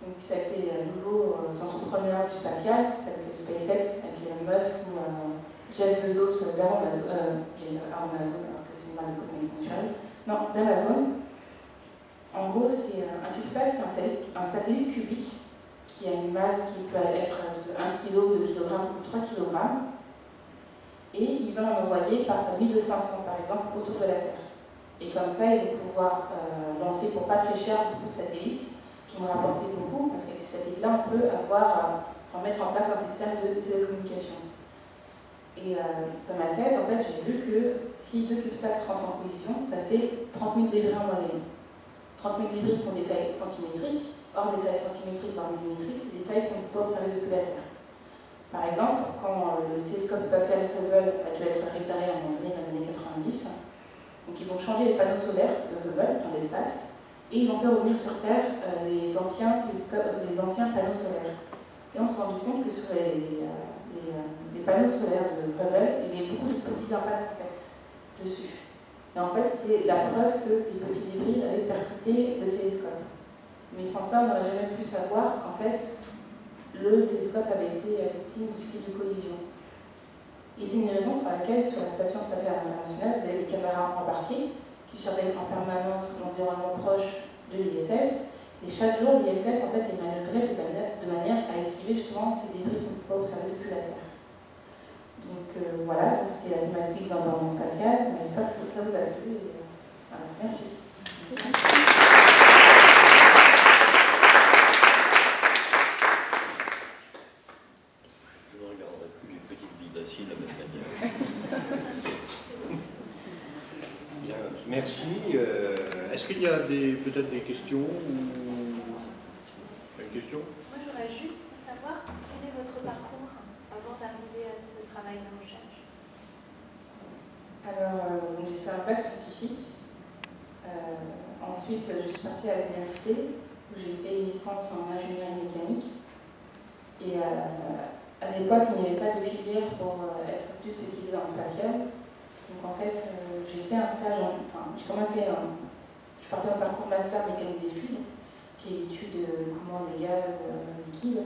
Donc ça a été à nouveau euh, entrepreneurs du spatial, tels que SpaceX avec Elon Musk ou euh, Jeff Bezos d'Amazon, euh, Amazon, alors que c'est une marque de Non, d'Amazon. En gros, c'est un CubeSat, c'est un satellite cubique qui a une masse qui peut être de 1 kg, 2 kg ou 3 kg. Et il va en envoyer par 1200 par exemple autour de la Terre. Et comme ça, il va pouvoir euh, lancer pour pas très cher beaucoup de satellites qui vont rapporter beaucoup, parce qu'avec ces satellites-là, on peut avoir, euh, enfin, mettre en place un système de télécommunication. Et euh, dans ma thèse, en fait, j'ai vu que si deux CubeSats rentrent en collision, ça fait 30 000 débris en moyenne. 30 000 débris pour des tailles centimétriques, Or, des tailles centimétriques par millimétriques, c'est des tailles qu'on ne peut observer depuis la Terre. Par exemple, quand euh, le télescope spatial Hubble a dû être réparé à un moment donné dans les années 90, donc ils ont changé les panneaux solaires de Hubble dans l'espace et ils ont fait revenir sur Terre euh, les, anciens les anciens panneaux solaires. Et on s'est rendu compte que sur les, euh, les, panneaux solaires de Hubble, il y avait beaucoup de petits impacts en fait, dessus. Et en fait, c'est la preuve que des petits débris avaient percuté le télescope. Mais sans ça, on n'aurait jamais pu savoir qu'en fait, le télescope avait été victime ce type de collision. Et c'est une raison pour laquelle, sur la Station spatiale internationale, vous avez des caméras embarquées qui surveillent en permanence l'environnement proche de l'ISS. Et chaque jour, l'ISS en fait, est manœuvré de manière, de manière à esquiver justement ces débris qu'on ne peut pas observer depuis la Terre. Donc euh, voilà, c'était la thématique d'environnement spatial. J'espère que ça vous a plu. Euh, merci. Y a peut-être des questions ou... Une question? Moi, j'aurais juste savoir quel est votre parcours avant d'arriver à ce travail de recherche? Alors, euh, j'ai fait un bac scientifique. Euh, ensuite, je suis partie à l'université où j'ai fait une licence en ingénierie mécanique. Et euh, à l'époque, il n'y avait pas de filière pour être plus spécialisée dans le spatial. Donc en fait, j'ai fait un stage, enfin, j'ai quand même fait un, je partais en parcours master mécanique des fluides, qui est l'étude de mouvement des gaz euh, liquides.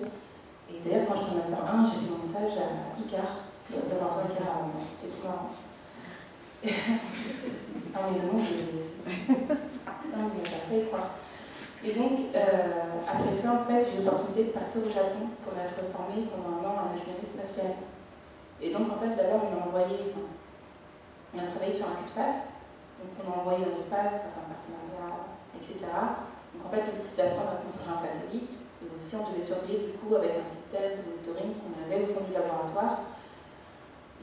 Et d'ailleurs, quand j'étais en master 1, j'ai fait mon stage à ICAR, le laboratoire ICAR C'est trop marrant. ah le nom, je non, vous pas croire. Et donc, euh, après ça, en fait, j'ai eu l'opportunité de partir au Japon pour être formée pendant un an en ingénierie spatiale. Et donc, en fait, d'abord, on m'a envoyé, enfin, on a travaillé sur un CubeSat, donc on a envoyé dans l'espace grâce à un partenariat, etc. Donc en fait, le but c'était d'apprendre à construire un satellite. Et aussi, on devait surveiller du coup avec un système de monitoring qu'on avait au sein du laboratoire.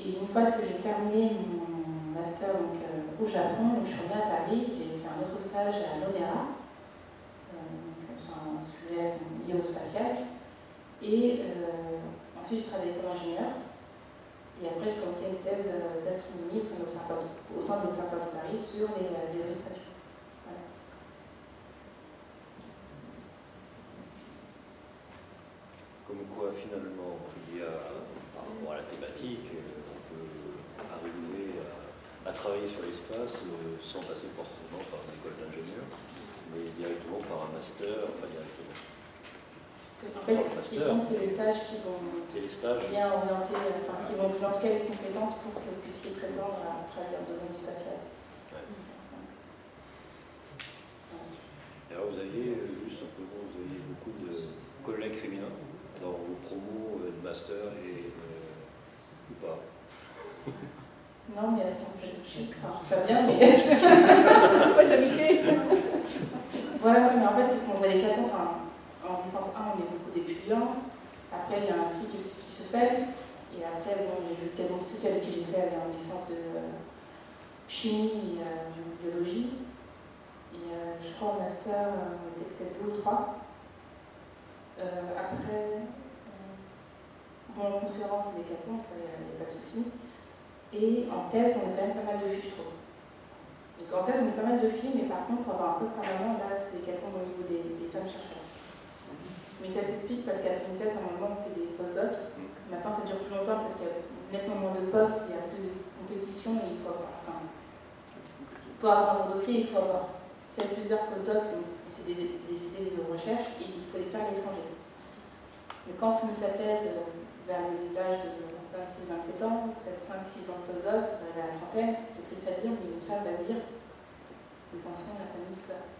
Et une fois que j'ai terminé mon master euh, au Japon, je suis revenue à Paris, j'ai fait un autre stage à l'ONERA, euh, un sujet lié au spatial. Et euh, ensuite, j'ai travaillé comme ingénieur. Et après, j'ai commencé une thèse euh, d'astronomie au sein de l'Observatoire de Paris sur les euh, débris spatiaux. Comme quoi, finalement, il y a, par rapport à la thématique, on peut à travailler sur l'espace sans passer forcément par une école d'ingénieur, mais directement par un master, enfin directement. En fait, ce qui compte, c'est les stages qui vont les stages. bien orienter, enfin, qui vont vous indiquer les compétences pour que vous puissiez prétendre à travailler en domaine spatial. Alors vous aviez, juste simplement, vous aviez beaucoup de collègues féminins dans vos promos de master et euh, ou pas? Non, mais attends, c'est enfin, pas bien, mais. Pourquoi s'habituer Ouais, ouais, mais en fait, c'est qu'on voit les catons, enfin, en licence 1, on est beaucoup d'étudiants. Après, il y a un tri qui se fait. Et après, bon, j'ai vu quasiment tout avec qui j'étais en licence de chimie et euh, biologie. Et euh, je crois au master, on était peut-être deux ou trois. Euh, après, bon, en conférence, c'est des catons, ça, il n'y a pas de souci. Et en thèse, on est quand même pas mal de filles, je trouve. Donc en thèse, on est pas mal de filles, mais par contre, pour avoir un poste permanent, là, c'est des catons au niveau des, des femmes chercheurs. Mais ça s'explique parce qu'à une thèse, à un moment, on fait des post-docs. Maintenant, ça dure plus longtemps parce qu'il y a nettement moins de postes, il y a plus de compétition et il faut avoir, enfin, pour avoir un dossier, il faut avoir fait plusieurs post-docs, c'est des, des, de recherche, et il faut les faire à l'étranger. Mais quand on finit sa thèse euh, vers l'âge de 26-27 ans, vous faites 5-6 ans de post-doc, vous arrivez à la trentaine, c'est triste à dire, mais une femme va se dire les enfants, la famille, tout ça.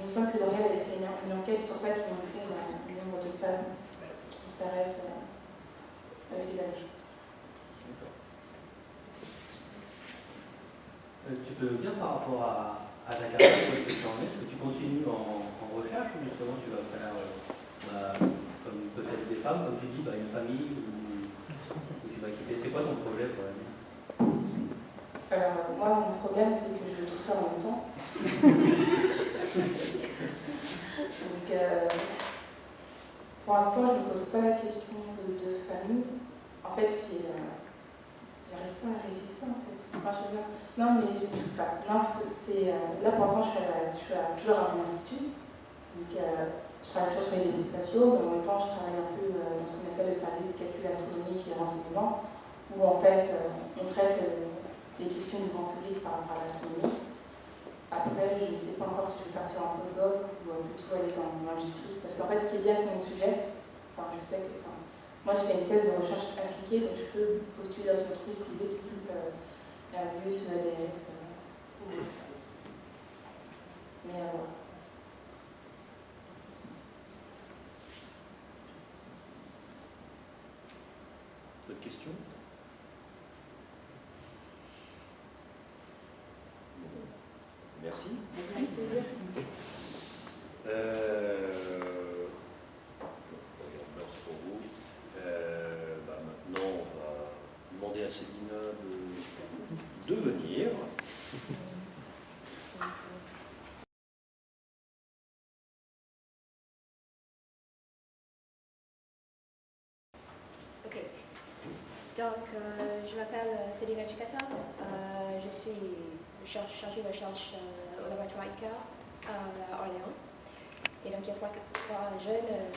Il me semble que L'Oréal avait fait une, enquête sur ça qui montrait le nombre de femmes qui disparaissent euh, avec les âges. Euh, tu peux dire par rapport à, à carrière, où est-ce que tu en es Est-ce que tu continues en, recherche ou justement tu vas faire, euh, bah, comme peut-être des femmes, comme tu dis, bah, une famille ou, tu vas quitter C'est quoi ton projet pour l'année? Euh, Moi, mon problème, c'est que je veux tout faire en même temps. Euh, pour l'instant, je ne me pose pas la question de, famille. En fait, c'est. Euh, j'arrive pas à résister, en fait. non, mais je ne sais pas. Non, euh, là, pour l'instant, je suis, toujours à mon institut. Donc, je travaille toujours sur les données spatiaux, mais en même temps, je travaille un peu dans ce qu'on appelle le service de calcul astronomique et renseignement, où en fait, on traite les questions du grand public par rapport à l'astronomie. Après, je ne sais pas encore si je vais partir en postdoc ou plutôt aller dans l'industrie. Parce qu'en fait, ce qui est bien avec mon sujet, enfin, je sais que. Moi, j'ai fait une thèse de recherche appliquée, donc je peux postuler dans une entreprise privée type euh, Airbus, ADS euh, ou. Mais euh, voilà. D'autres questions Merci. Merci. Euh, pour vous. Euh, bah, maintenant, on va demander à Célina de, de venir. Ok. Donc, euh, je m'appelle Céline Chicata. Euh, je suis chargée de recherche au laboratoire ICAR à Orléans. Et donc il y a trois, jeunes euh,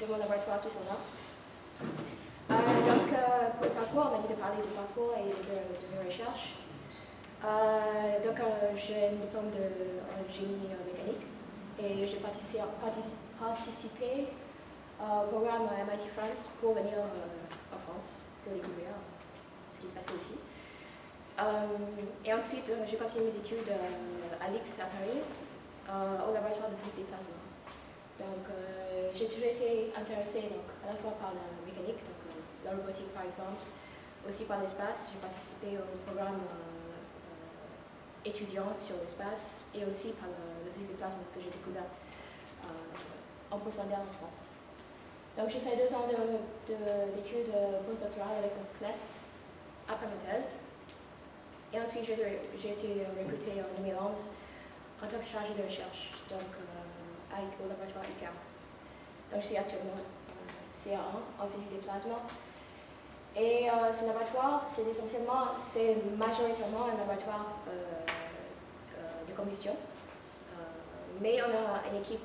de mon laboratoire qui sont là. Euh, donc euh, pour le parcours, on m'a dit de parler du parcours et de, mes recherches. donc j'ai un diplôme de génie mécanique et j'ai participé, au programme MIT France pour venir en pour découvrir ce qui se passait ici. et ensuite, j'ai continué mes études à l'IX à Paris, au laboratoire de physique des plasmas. Donc, euh, j'ai toujours été intéressée donc, à la fois par la mécanique, donc euh, la robotique par exemple, aussi par l'espace. J'ai participé au programme euh, étudiant sur l'espace et aussi par le, physique des plasmas que j'ai découvert en profondeur en France. Donc j'ai fait deux ans d'études postdoctorales avec mon classe après ma thèse. Et ensuite j'ai été recrutée en 2011 en tant que chargée de recherche, donc euh, au laboratoire ICAR. Donc je suis actuellement euh, CA1 en physique des plasmas. Et euh, ce laboratoire, c'est essentiellement, c'est majoritairement un laboratoire de combustion. mais on a une équipe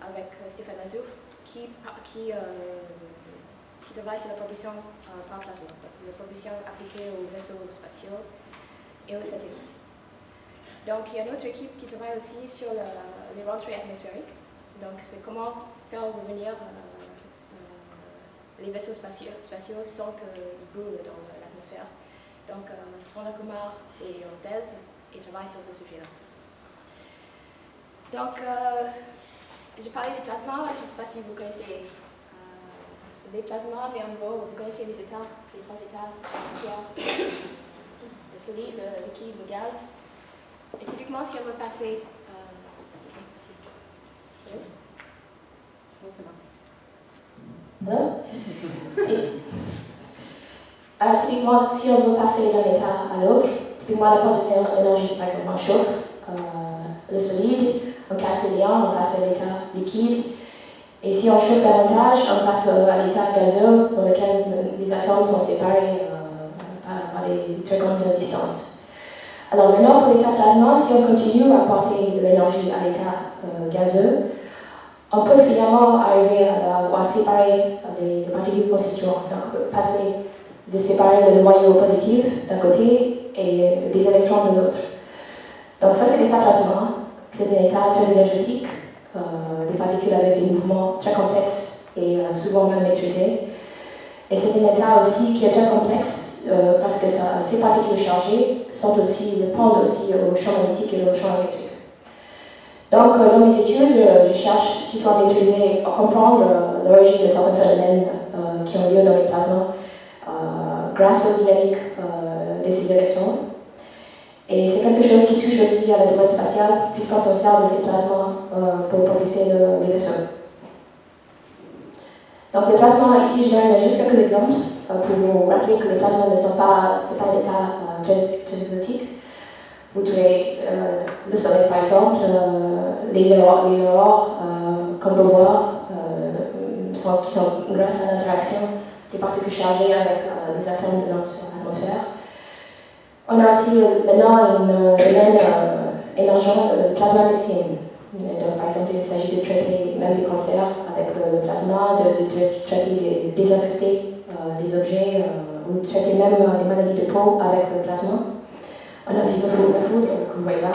avec Stéphane Mazouf qui, qui, qui travaille sur la propulsion par plasma, donc la propulsion appliquée aux vaisseaux spatiaux et aux satellites. Donc, il y a une autre équipe qui travaille aussi sur les rentrées atmosphériques. Donc, c'est comment faire revenir les vaisseaux spatiaux, spatiaux sans qu'ils brûlent dans l'atmosphère. Donc, euh, Sandra Kumar est en thèse et travaille sur ce sujet-là. Donc, euh, je parlais des plasmas, je ne sais pas si vous connaissez euh, les plasmas, mais en gros, vous connaissez les états, les trois états, le solide, le liquide, le gaz. Et typiquement, si on veut passer... Euh. Et, euh, typiquement, si on veut passer d'un état à l'autre, typiquement, la porte d'énergie, par exemple, chauffe euh, le solide, on casse les liens, on passe à l'état liquide. Et si on chauffe davantage, on passe à l'état gazeux, dans lequel les atomes sont séparés euh, par, des très grandes distances. Alors maintenant, pour l'état plasma, si on continue à porter l'énergie à l'état gazeux, on peut finalement arriver à, séparer des, particules constituantes. Donc, passer de séparer le noyau positif d'un côté et des électrons de l'autre. Donc ça, c'est l'état plasma. C'est un état très énergétique, euh, des particules avec des mouvements très complexes et euh, souvent mal maîtrisés. Et c'est un état aussi qui est très complexe euh, parce que ces particules chargées sont aussi, dépendent aussi au champ magnétique et au champ électrique. Donc, dans mes études, je cherche surtout à maîtriser, à comprendre l'origine de certains phénomènes qui ont lieu dans les plasmas grâce aux dynamiques de ces électrons. Et c'est quelque chose qui touche aussi à la domaine spatiale, puisqu'on s'en sert de ces plasmas pour propulser les vaisseaux. Donc les plasmas, ici je donne juste quelques exemples pour vous rappeler que les plasmas ne sont pas, c'est pas un état très, très exotique. Vous trouvez euh, le soleil, par exemple, euh, les aurores, les aurores euh, voir, sont, qui sont grâce à l'interaction des particules chargées avec les atomes de notre atmosphère. On a aussi maintenant une domaine émergent de plasma médecine. Donc, par exemple, il s'agit de traiter même des cancers avec le, plasma, de, traiter des désinfecter des objets ou de traiter même des maladies de peau avec le plasma. On a aussi le foudre, que vous voyez là.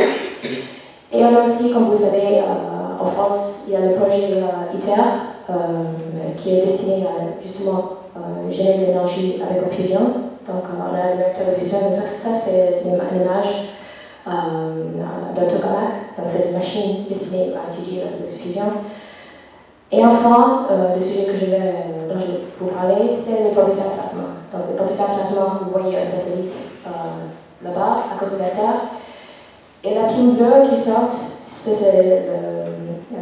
Et on a aussi, comme vous savez, euh, en France, il y a le projet euh, ITER euh, qui est destiné à justement générer de l'énergie avec la fusion. Donc on a le fusion, ça, ça c'est une, image tokamak, donc c'est une machine destinée à étudier la fusion. Et enfin, le sujet que je vais, dont je vais vous parler, c'est les propulseurs plasma. Donc les propulseurs plasma, vous voyez un satellite là-bas, à côté de la Terre. Et la plume bleue qui sort, c'est le,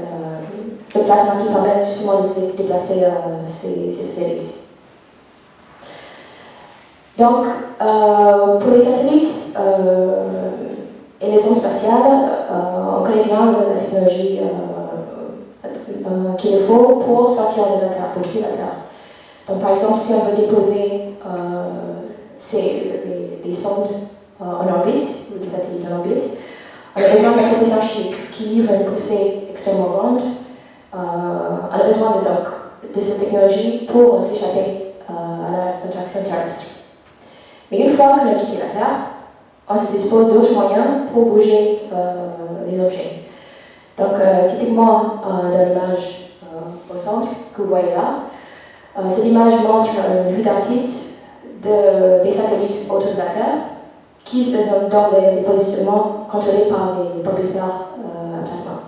le, plasma qui permet justement de déplacer euh, ces, satellites. Donc, euh, pour les satellites euh, et les sondes spatiales, on connaît bien la technologie qu'il faut pour sortir de la Terre, pour quitter la Terre. Donc, par exemple, si on veut déposer ces, les, sondes en orbite, ou des satellites en orbite. On a besoin d'un propulseur chimique qui livre une poussée extrêmement grande. Euh, on a besoin de, donc, de cette technologie pour s'échapper euh, à l'attraction terrestre. Mais une fois qu'on a quitté la Terre, on se dispose d'autres moyens pour bouger euh, les objets. Donc, typiquement, dans l'image au centre que vous voyez là, cette image montre une vue d'artiste de, des satellites autour de la Terre qui se donne dans les positionnements contrôlés par les propulseurs euh, à plasma.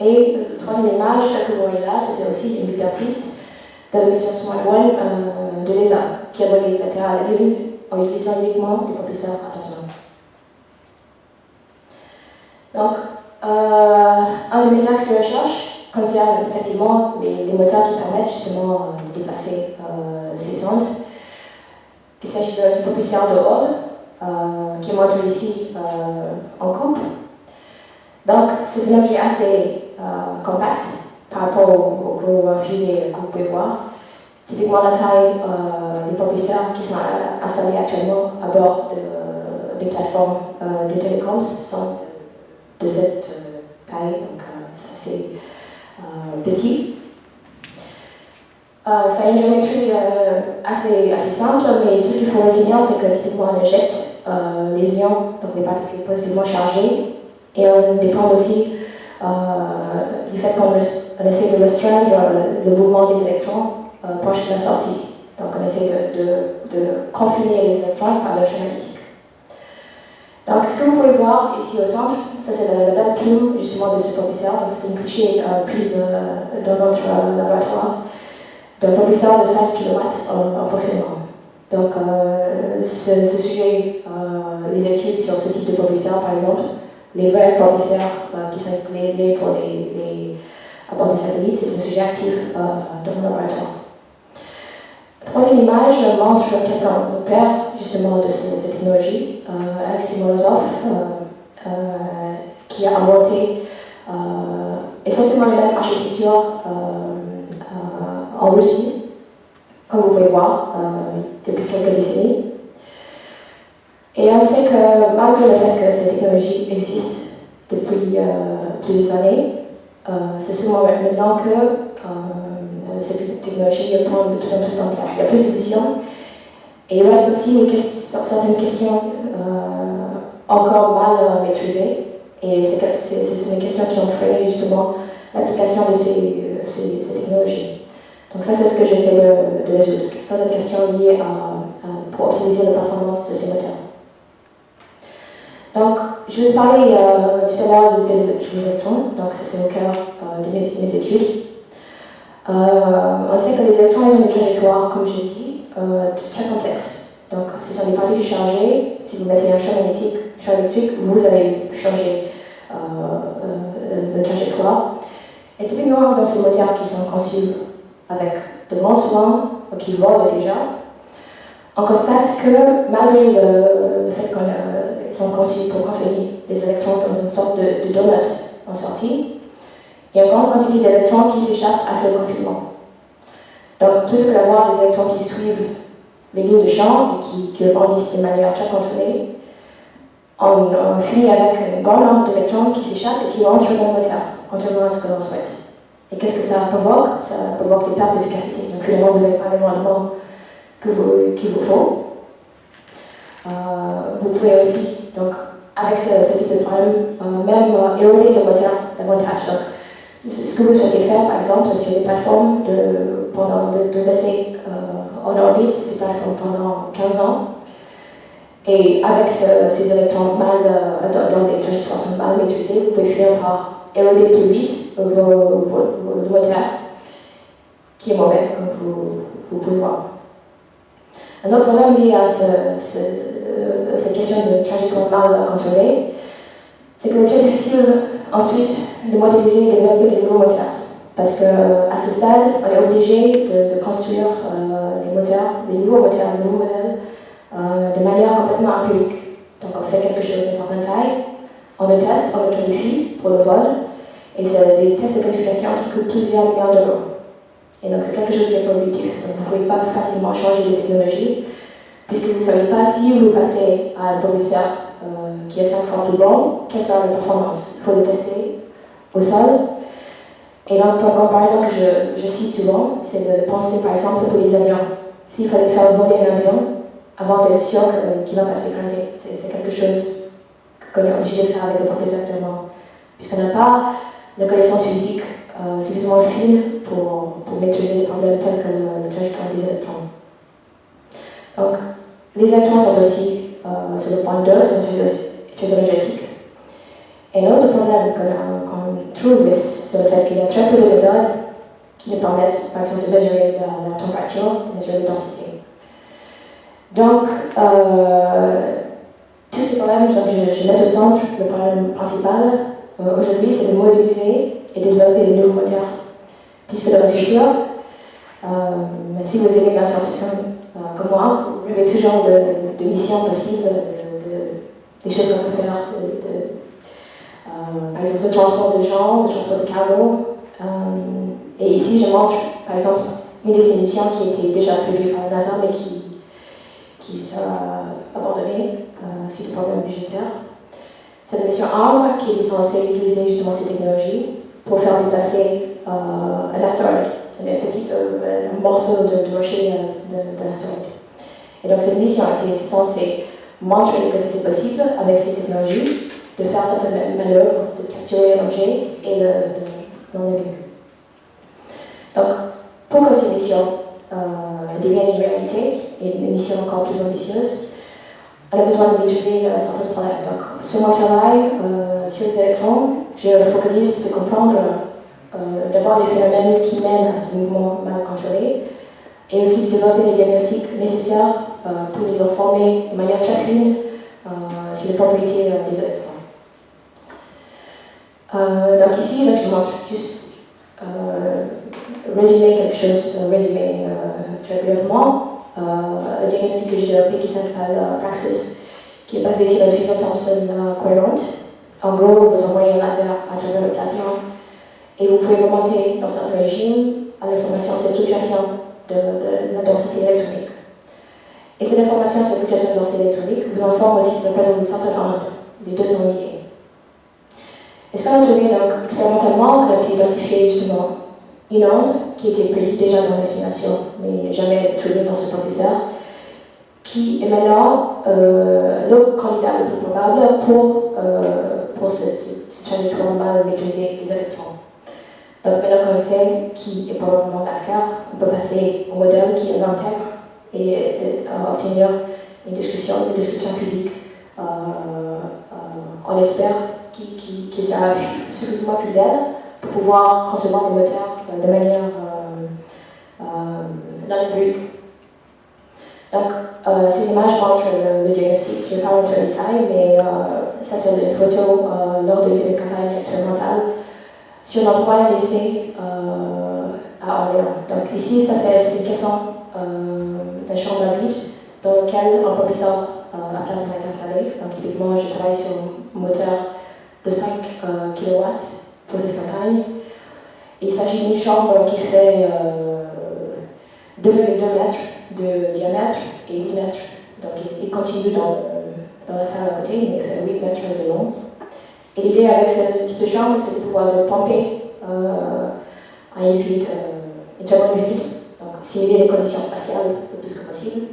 Et la troisième image que vous voyez là, c'était aussi une vue d'artiste de la mission euh, de l'ESA, qui a relié la Terre à la Lune en utilisant uniquement des propulseurs à plasma. Donc, euh, un de mes axes de recherche concerne effectivement les, moteurs qui permettent justement de déplacer ces sondes il s'agit d'une propulseur de Hall, euh, qui est montré ici euh, en coupe. Donc, c'est un objet assez euh, compact par rapport aux, fusées que vous pouvez voir. Typiquement, la taille des propulseurs qui sont installés actuellement à bord des plateformes des télécoms. Sont de cette taille, donc c'est assez petit. Euh, a une géométrie assez, simple, mais tout ce qu'il faut retenir, c'est que typiquement on injecte les ions, donc les particules positivement chargées, et on dépend aussi du fait qu'on essaie de restreindre le mouvement des électrons proche de la sortie. Donc on essaie de, de, confiner les électrons par le chemin magnétique. Donc ce que vous pouvez voir ici au centre, ça c'est la, plume justement de ce propulseur. Donc c'est une cliché euh, prise euh, dans notre euh, laboratoire d'un propulseur de 5 kW en, fonctionnement. Donc ce, sujet, les études sur ce type de propulseur par exemple, les vrais propulseurs qui sont utilisés pour les, les à bord des satellites, c'est un sujet actif dans mon laboratoire. Troisième image montre quelqu'un, le père justement de cette technologie, euh, Alexis Morozov, euh, euh, qui a inventé essentiellement la même architecture en Russie, comme vous pouvez voir, depuis quelques décennies. Et on sait que malgré le fait que cette technologie existe depuis plusieurs années, c'est seulement maintenant que cette technologie prend de plus en plus place. Il y a plus de vision. Et il reste aussi certaines questions euh, encore mal euh, maîtrisées. Et c'est une question qui ont justement l'application de ces, ces, technologies. Donc ça, c'est ce que j'essaie de, de, résoudre. Certaines questions liées à, pour optimiser la performance de ces moteurs. Donc, je vous parler euh, tout à l'heure des, électrons. Donc, c'est au cœur de mes, mes études. Euh, on sait que les électrons ont une trajectoire, comme je l'ai dit, euh, très complexe. Donc, ce sont des particules chargées. Si vous mettez un champ magnétique, champ électrique, vous allez changer euh, de trajectoire. Et typiquement, dans ces moteurs qui sont conçus avec de grands soins, qui volent déjà, on constate que malgré le, fait qu'ils sont conçus pour confiner les électrons comme une sorte de, de donut en sortie, il y a une grande quantité d'électrons qui s'échappent à ce confinement. Donc, plutôt que d'avoir des électrons qui suivent les lignes de champ et qui, qui rebondissent de manière très contrôlée, on, finit avec un grand nombre d'électrons qui s'échappent et qui rentrent dans le moteur, contrairement à ce que l'on souhaite. Et qu'est-ce que ça provoque? Ça provoque des pertes d'efficacité. Donc, finalement, vous n'avez pas les rendements qu'il vous faut. Euh, vous pouvez aussi, donc, avec ce, type de problème, euh, même euh, éroder le moteur davantage. Donc, ce que vous souhaitez faire, par exemple, sur des plateformes, de, pendant, de, laisser euh, en orbite ces plateformes pendant 15 ans. Et avec ces électrons mal, euh, dans, des trajectoires mal maîtrisées, vous pouvez finir par éroder plus vite vos, vos, qui est mauvais, comme vous, pouvez voir. Un autre problème lié à euh, cette question de trajectoire mal contrôlée, c'est que très difficile ensuite de modéliser et développer des nouveaux moteurs. Parce qu'à ce stade, on est obligé de, construire euh, les moteurs, nouveaux moteurs, des nouveaux modèles, euh, de manière complètement empirique. Donc on fait quelque chose d'une certaine taille, on le teste, on le qualifie pour le vol, et c'est des tests de qualification qui coûtent plusieurs millions d'euros. Et donc c'est quelque chose qui est prohibitif. Donc vous ne pouvez pas facilement changer de technologie, puisque vous ne savez pas si vous passez à un euh, qui est 5 fois plus grand, quelle sera la performance Il faut le tester au sol. Et donc, pour comparaison que je, je cite souvent, c'est de penser par exemple pour les avions. S'il fallait faire voler un avion avant d'être sûr qu'il va passer écraser, c'est quelque chose qu'on est obligé de faire avec le propulseurs actuellement. Puisqu'on n'a pas de connaissances physiques euh, suffisamment fines pour, pour maîtriser les problèmes tels que le, le trajectoire des électrons. Donc, les électrons sont aussi euh, sur le point d'eau, c'est très énergétique. Et l'autre problème qu'on trouve, c'est le fait qu'il y a très peu de méthodes qui nous permettent, par exemple, de mesurer la, température, de mesurer la densité. Donc, euh, tous ces problèmes, je, je, mets au centre le problème principal euh, aujourd'hui, c'est de modéliser et de développer des nouveaux moteurs. Puisque dans le futur, si vous aimez la science-fiction, comme moi, vous avez toujours de, de, missions possibles, de, des choses qu'on peut faire, euh, par exemple le transport de gens, le transport de cargo. Euh, et ici, je montre, par exemple, une de ces missions qui était déjà prévue par NASA, mais qui, qui sera abandonnée euh, suite au problème budgétaire. C'est la mission ARM qui est censée utiliser justement ces technologies pour faire déplacer un astéroïde, un petit morceau de, de rocher de, de. Et donc cette mission a été censée montrer que c'était possible avec ces technologies de faire cette manœuvre, de capturer l'objet et de, l'enlever. Donc, pour que ces missions euh, une réalité et une mission encore plus ambitieuse, on a besoin de maîtriser euh, certains problèmes. Donc, sur mon travail, euh, sur les électrons, je focalise de comprendre euh, d'abord les phénomènes qui mènent à ce mouvement mal contrôlé et aussi de développer les diagnostics nécessaires euh, pour les informer de manière très fine euh, sur les propriétés des électrons. donc ici, je montre juste résumer quelque chose, résumer très brièvement. un diagnostic que j'ai développé qui s'appelle Praxis, qui est basé sur division Thomson cohérente. En gros, vous envoyez un laser à travers le plasma et vous pouvez remonter dans un régime à l'information sur fluctuation de, de, la densité électronique. Et cette information sur la fluctuation de densité électronique vous informe aussi sur la présence de certains ondes. Les deux sont liés. Et ce qu'on a trouvé donc expérimentalement, on a pu identifier justement une onde qui était prédite déjà dans l'estimation, mais jamais trouvée dans ce professeur, qui est maintenant euh, le candidat le plus probable pour, euh, pour ce, ce, trajectoire mal maîtrisé des électrons? Donc maintenant qu'on sait qui est probablement l'acteur, on peut passer au modèle qui l'intègre et, et euh, obtenir une discussion, une discussion physique. Euh, euh, on espère qu'il sera suffisamment fidèle pour pouvoir concevoir le moteur de manière non empirique. Donc, ces images montrent le, diagnostic. Je ne vais pas rentrer en détail, mais ça, c'est une photo lors de d'une campagne expérimentale sur l'endroit laissé euh, à Orléans. Donc ici, ça fait l'explication euh, d'un chambre vide dans lequel un professeur euh, à plasma est installé. Donc typiquement, je travaille sur un moteur de 5 euh, kW pour cette campagne. Il s'agit d'une chambre qui fait 2,2 mètres de diamètre et 8 mètres. Donc il, continue dans, dans, la salle à côté, mais il fait 8 mètres de long. Et l'idée avec ce type de chambre, c'est de pouvoir de pomper euh, à une vide, euh, une chambre vide, donc simuler les conditions spatiales le plus que possible,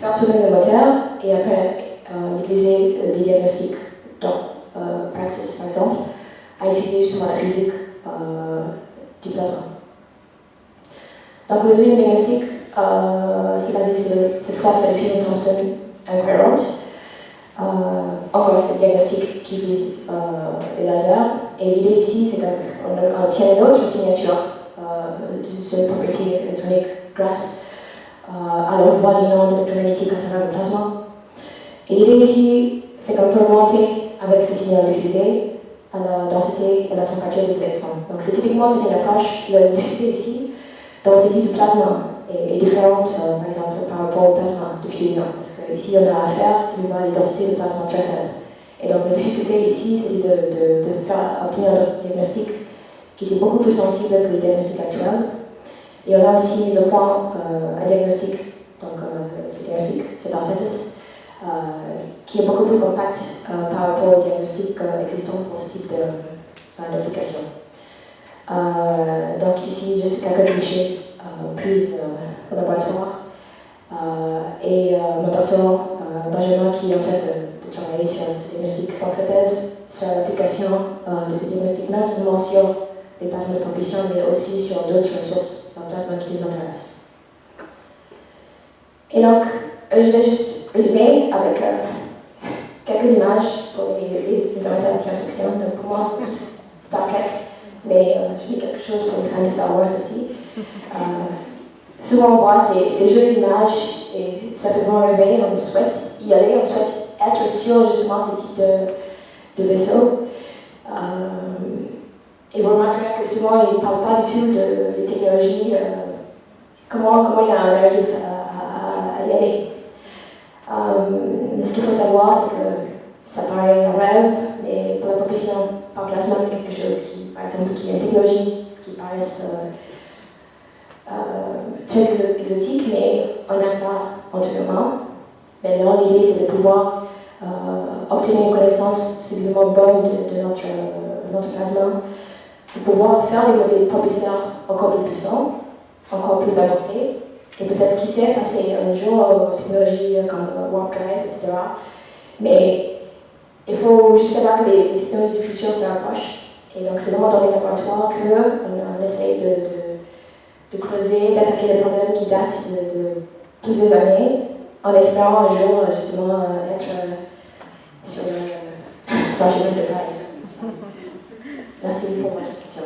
faire tourner le moteur et après euh, utiliser euh, des diagnostics dans Praxis par exemple, à étudier justement la physique du plasma. Donc le deuxième diagnostic, c'est basé sur, cette le film Thomson Incoherent. Euh, encore ce diagnostic qui vise euh, les lasers. Et l'idée ici, c'est qu'on obtient une autre signature euh, sur les propriétés électroniques grâce à l'envoi d'une onde électromagnétique à travers le plasma. Et l'idée ici, c'est qu'on peut monter avec ce signal diffusé à la densité et la température des électrons. Donc c'est typiquement c'est une approche, la diffusé ici, densité du plasma est, différente, euh, par exemple, par rapport au plasma de fusion. Parce qu'ici, on a affaire à des densités de plasma très faibles. Et donc, la difficulté ici, c'est de, de, faire obtenir un diagnostic qui était beaucoup plus sensible que les diagnostics actuels. Et on a aussi mis au point euh, un diagnostic, donc euh, ce diagnostic, c'est euh, qui est beaucoup plus compact par rapport au diagnostic existant pour ce type d'application. donc ici, juste quelques clichés plus au laboratoire. et mon docteur Benjamin, qui est en train de, travailler sur ce diagnostic sans thèse, sur l'application de ce diagnostic, non seulement sur les plasmas de propulsion, mais aussi sur d'autres ressources en plasma qui nous intéressent. Et donc, je vais juste résumer avec euh, quelques images pour les, les, les amateurs de science-fiction. Donc, pour moi, c'est Star Trek, mais euh, je dis quelque chose pour les fans de Star Wars aussi. Euh, souvent on voit ces, jolies images et ça fait vraiment rêver, on souhaite y aller, on souhaite être sur justement ce type de, vaisseau. Euh, et vous remarquerez que souvent ils ne parlent pas du tout de, des technologies, euh, comment, comment il arrive à, à, y aller. Euh, ce qu'il faut savoir, c'est que ça paraît un rêve, mais pour la propulsion par plasma, c'est quelque chose qui, par exemple, qui est une technologie qui paraît très exotique, mais on a ça entièrement. Maintenant, l'idée, c'est de pouvoir euh, obtenir une connaissance suffisamment bonne de, notre, notre, plasma, de pouvoir faire des modèles propulseurs encore plus puissants, encore plus avancées. Et peut-être, qui sait, passer un jour aux technologies comme Warp Drive, etc. Mais il faut juste savoir que les, technologies du futur se rapprochent. Et donc, c'est vraiment dans les laboratoires qu'on on essaye de, de, creuser, d'attaquer des problèmes qui datent de, plusieurs années, en espérant un jour, justement, être sur le, sur de base. Merci pour votre question.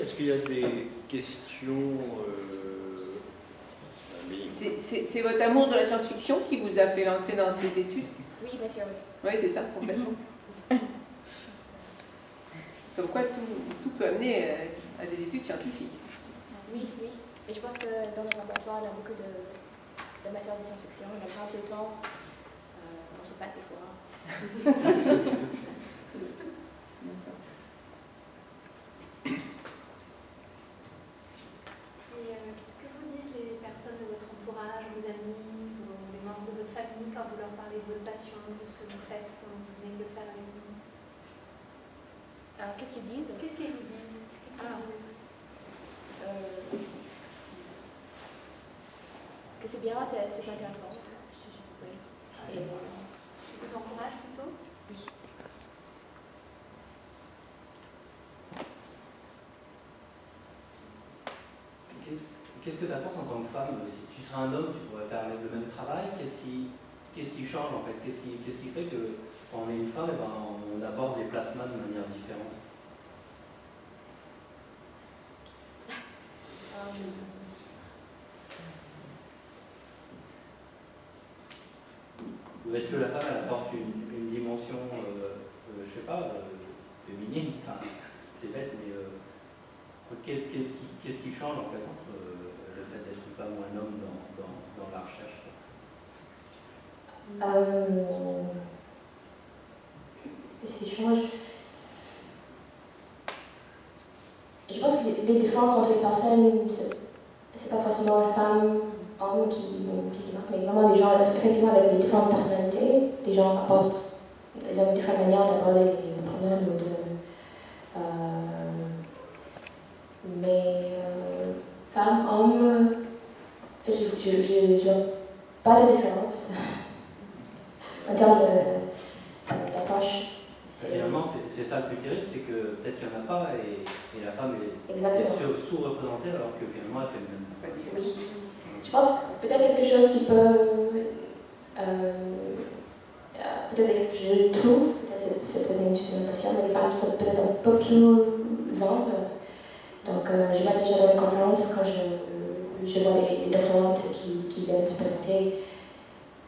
Est-ce qu'il y a des questions euh, C'est votre amour de la science-fiction qui vous a fait lancer dans ces études Oui, bien sûr. Oui, c'est ça, complètement. Comme quoi, tout, peut amener euh, à des études scientifiques. Oui, oui. Mais je pense que dans le laboratoire, il y a beaucoup de, de matière de science-fiction. On a pas tout le temps. Euh, on se bat des fois. quand vous leur parlez de votre passion, de ce que vous faites, comme vous venez de le faire avec nous euh, Qu'est-ce qu'ils disent? Qu'est-ce qu'ils vous disent? Ah. euh, Que c'est bien, c'est pas intéressant. Oui. Et, ils vous encouragent plutôt Oui. Qu'est-ce que tu apportes en tant que femme Si tu serais un homme, tu pourrais faire le même travail? Qu'est-ce qui, change en fait? Qu'est-ce qui, fait que quand on est une femme, eh ben, on aborde les plasmas de manière différente? Ou est-ce que la femme elle apporte une, dimension, euh, euh, je sais pas, euh, féminine? C'est bête, mais qu'est-ce, qui, qui change en fait entre le fait d'être une femme ou un homme dans, la recherche euh, Je pense que les différences entre les personnes, c'est pas forcément femmes, hommes qui, qui mais vraiment des gens effectivement avec des différentes personnalités. Des gens apportent, ils ont différentes manières d'aborder les problèmes. De, euh, mais euh, femmes, hommes, je n'ai pas de différence. en termes d'approche. Finalement, c'est ça le plus terrible, c'est que peut-être qu'il n'y en a pas et, la femme est, sous-représentée alors que finalement elle fait le même. Oui. Je pense peut-être quelque chose qui peut. Euh, peut-être que je trouve, peut-être c'est peut-être une question, mais les femmes sont peut-être un peu plus amples. Donc, euh, je vois déjà dans les conférences, quand je, je vois des, des doctorantes qui, qui viennent se présenter,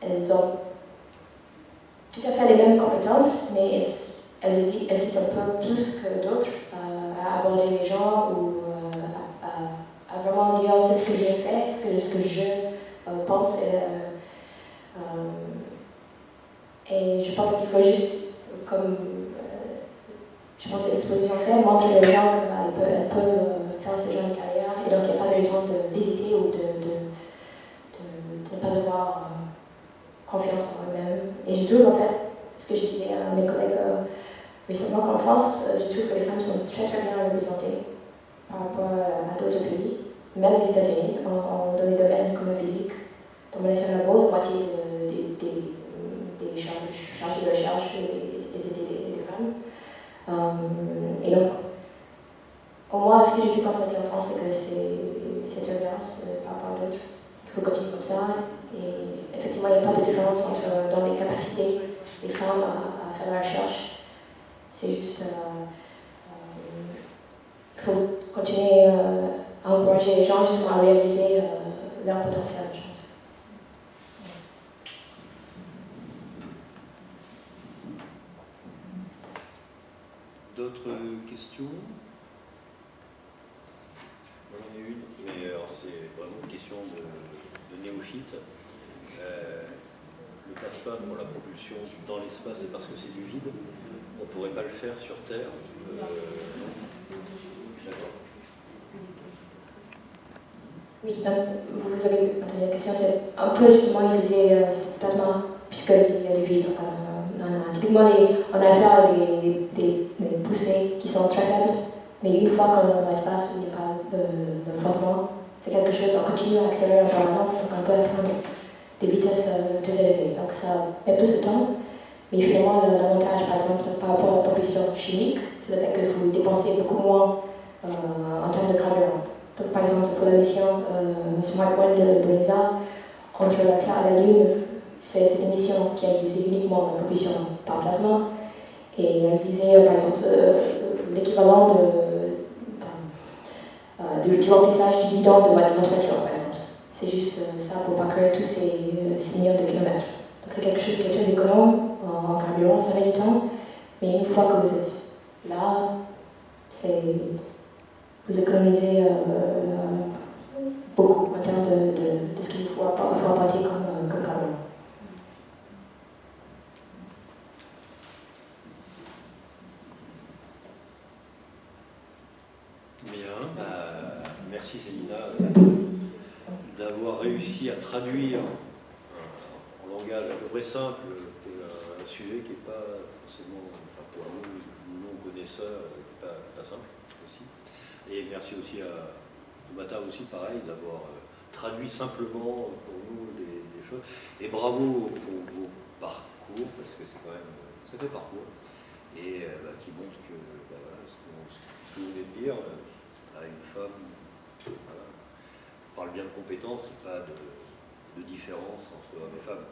elles ont tout à fait les mêmes compétences, mais elles, hésitent un peu plus que d'autres à aborder les gens ou euh, à, vraiment dire c'est ce que j'ai fait, ce que, ce que je euh, pense. Euh, et je pense qu'il faut juste, comme je pense que l'exposition fait, montrer aux gens qu'elles peuvent, faire ce genre et donc il n'y a pas de raison d'hésiter ou de, de, de, ne pas avoir confiance en eux-mêmes. Et je trouve en fait, ce que je disais à mes collègues euh, récemment qu'en France, euh, je trouve que les femmes sont très très bien représentées par rapport à d'autres pays, même les États-Unis, dans des domaines comme la physique. Dans mon ancien labo, la moitié des, chargés de recherche étaient des, femmes. Euh, et donc, au moins, ce que j'ai pu constater en France, c'est que c'est bien par rapport à d'autres. Il faut continuer comme ça. Et effectivement, il n'y a pas de différence entre, dans les capacités des femmes à, faire la recherche. C'est juste. Euh, faut continuer euh, à encourager les gens justement à réaliser euh, leur potentiel, je pense. D'autres questions J'en ai une, mais c'est vraiment une question de, de néophyte le plasma pour la propulsion dans l'espace, c'est parce que c'est du vide. On ne pourrait pas le faire sur Terre. Euh, oui, vous avez entendu la question, c'est un peu justement utiliser euh, ce plasma puisqu'il y a des vies. Donc, on a, typiquement, on a affaire à des, poussées qui sont très faibles, mais une fois qu'on est dans l'espace où il n'y a pas de, de c'est quelque chose, on continue à accélérer en permanence, donc on peut atteindre des vitesses euh, très élevées. Donc ça met plus de temps, mais finalement, l'avantage, par exemple, par rapport à la propulsion chimique, c'est le fait que vous dépensez beaucoup moins euh, en termes de carburant. Donc, par exemple, pour la mission euh, de, l'ESA, entre la Terre et la Lune, c'est cette mission qui a utilisé uniquement la propulsion par plasma et a utilisé, par exemple, l'équivalent de, de, du remplissage du bidon de votre voiture, par exemple. C'est juste ça pour pas créer tous ces, ces millions de kilomètres. Donc c'est quelque chose qui est très économe en, carburant, ça met du temps, mais une fois que vous êtes là, vous économisez euh, beaucoup en termes de, de, de ce qu'il faut, faut apporter comme, comme carburant. Bien, bah, merci Célina d'avoir réussi à traduire en langage à peu près simple un sujet qui n'est pas forcément, pour nous, non-connaisseurs, qui n'est pas, simple. Et merci aussi à Mata aussi, pareil, d'avoir traduit simplement pour nous des, choses. Et bravo pour vos parcours, parce que c'est quand même un sacré parcours, et bah, qui montre que bah, ce, que, vous venez de dire à une femme, on parle bien de compétences, pas de, différence entre hommes et femmes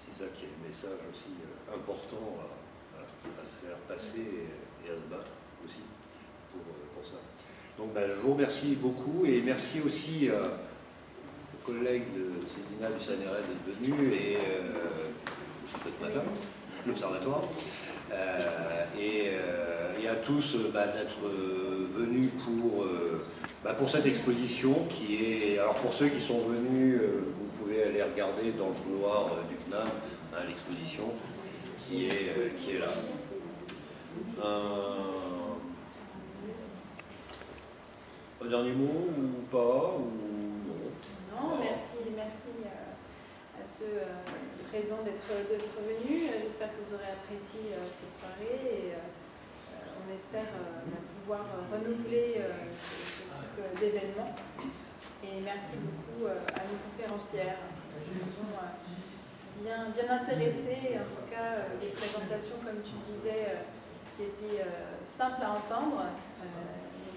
c'est ça qui est le message aussi euh, important à, à, faire passer et, à se battre aussi pour, euh, pour ça. Donc ben, je vous remercie beaucoup et merci aussi à aux collègues de Céline du CNRS d'être venus et euh, matin, l'Observatoire, euh, et, euh, et, à tous bah, d'être venus pour, bah, pour cette exposition qui est, alors pour ceux qui sont venus, vous pouvez aller regarder dans le couloir du CNAM hein, l'exposition qui est, qui est là. Un dernier mot ou pas ou Non, merci, merci à, ceux présents d'être venus. J'espère que vous aurez apprécié cette soirée et on espère pouvoir renouveler ce, type d'événement. Et merci beaucoup à nos conférencières qui nous ont bien, bien intéressées. En tout cas, les présentations, comme tu disais, qui étaient simples à entendre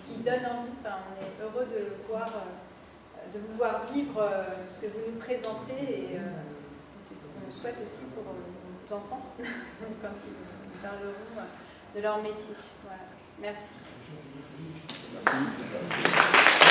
qui donne envie. Enfin, on est heureux de, voir, de vous voir vivre ce que vous nous présentez et c'est ce qu'on souhaite aussi pour nos enfants quand ils parleront de leur métier. Voilà. Merci. Merci.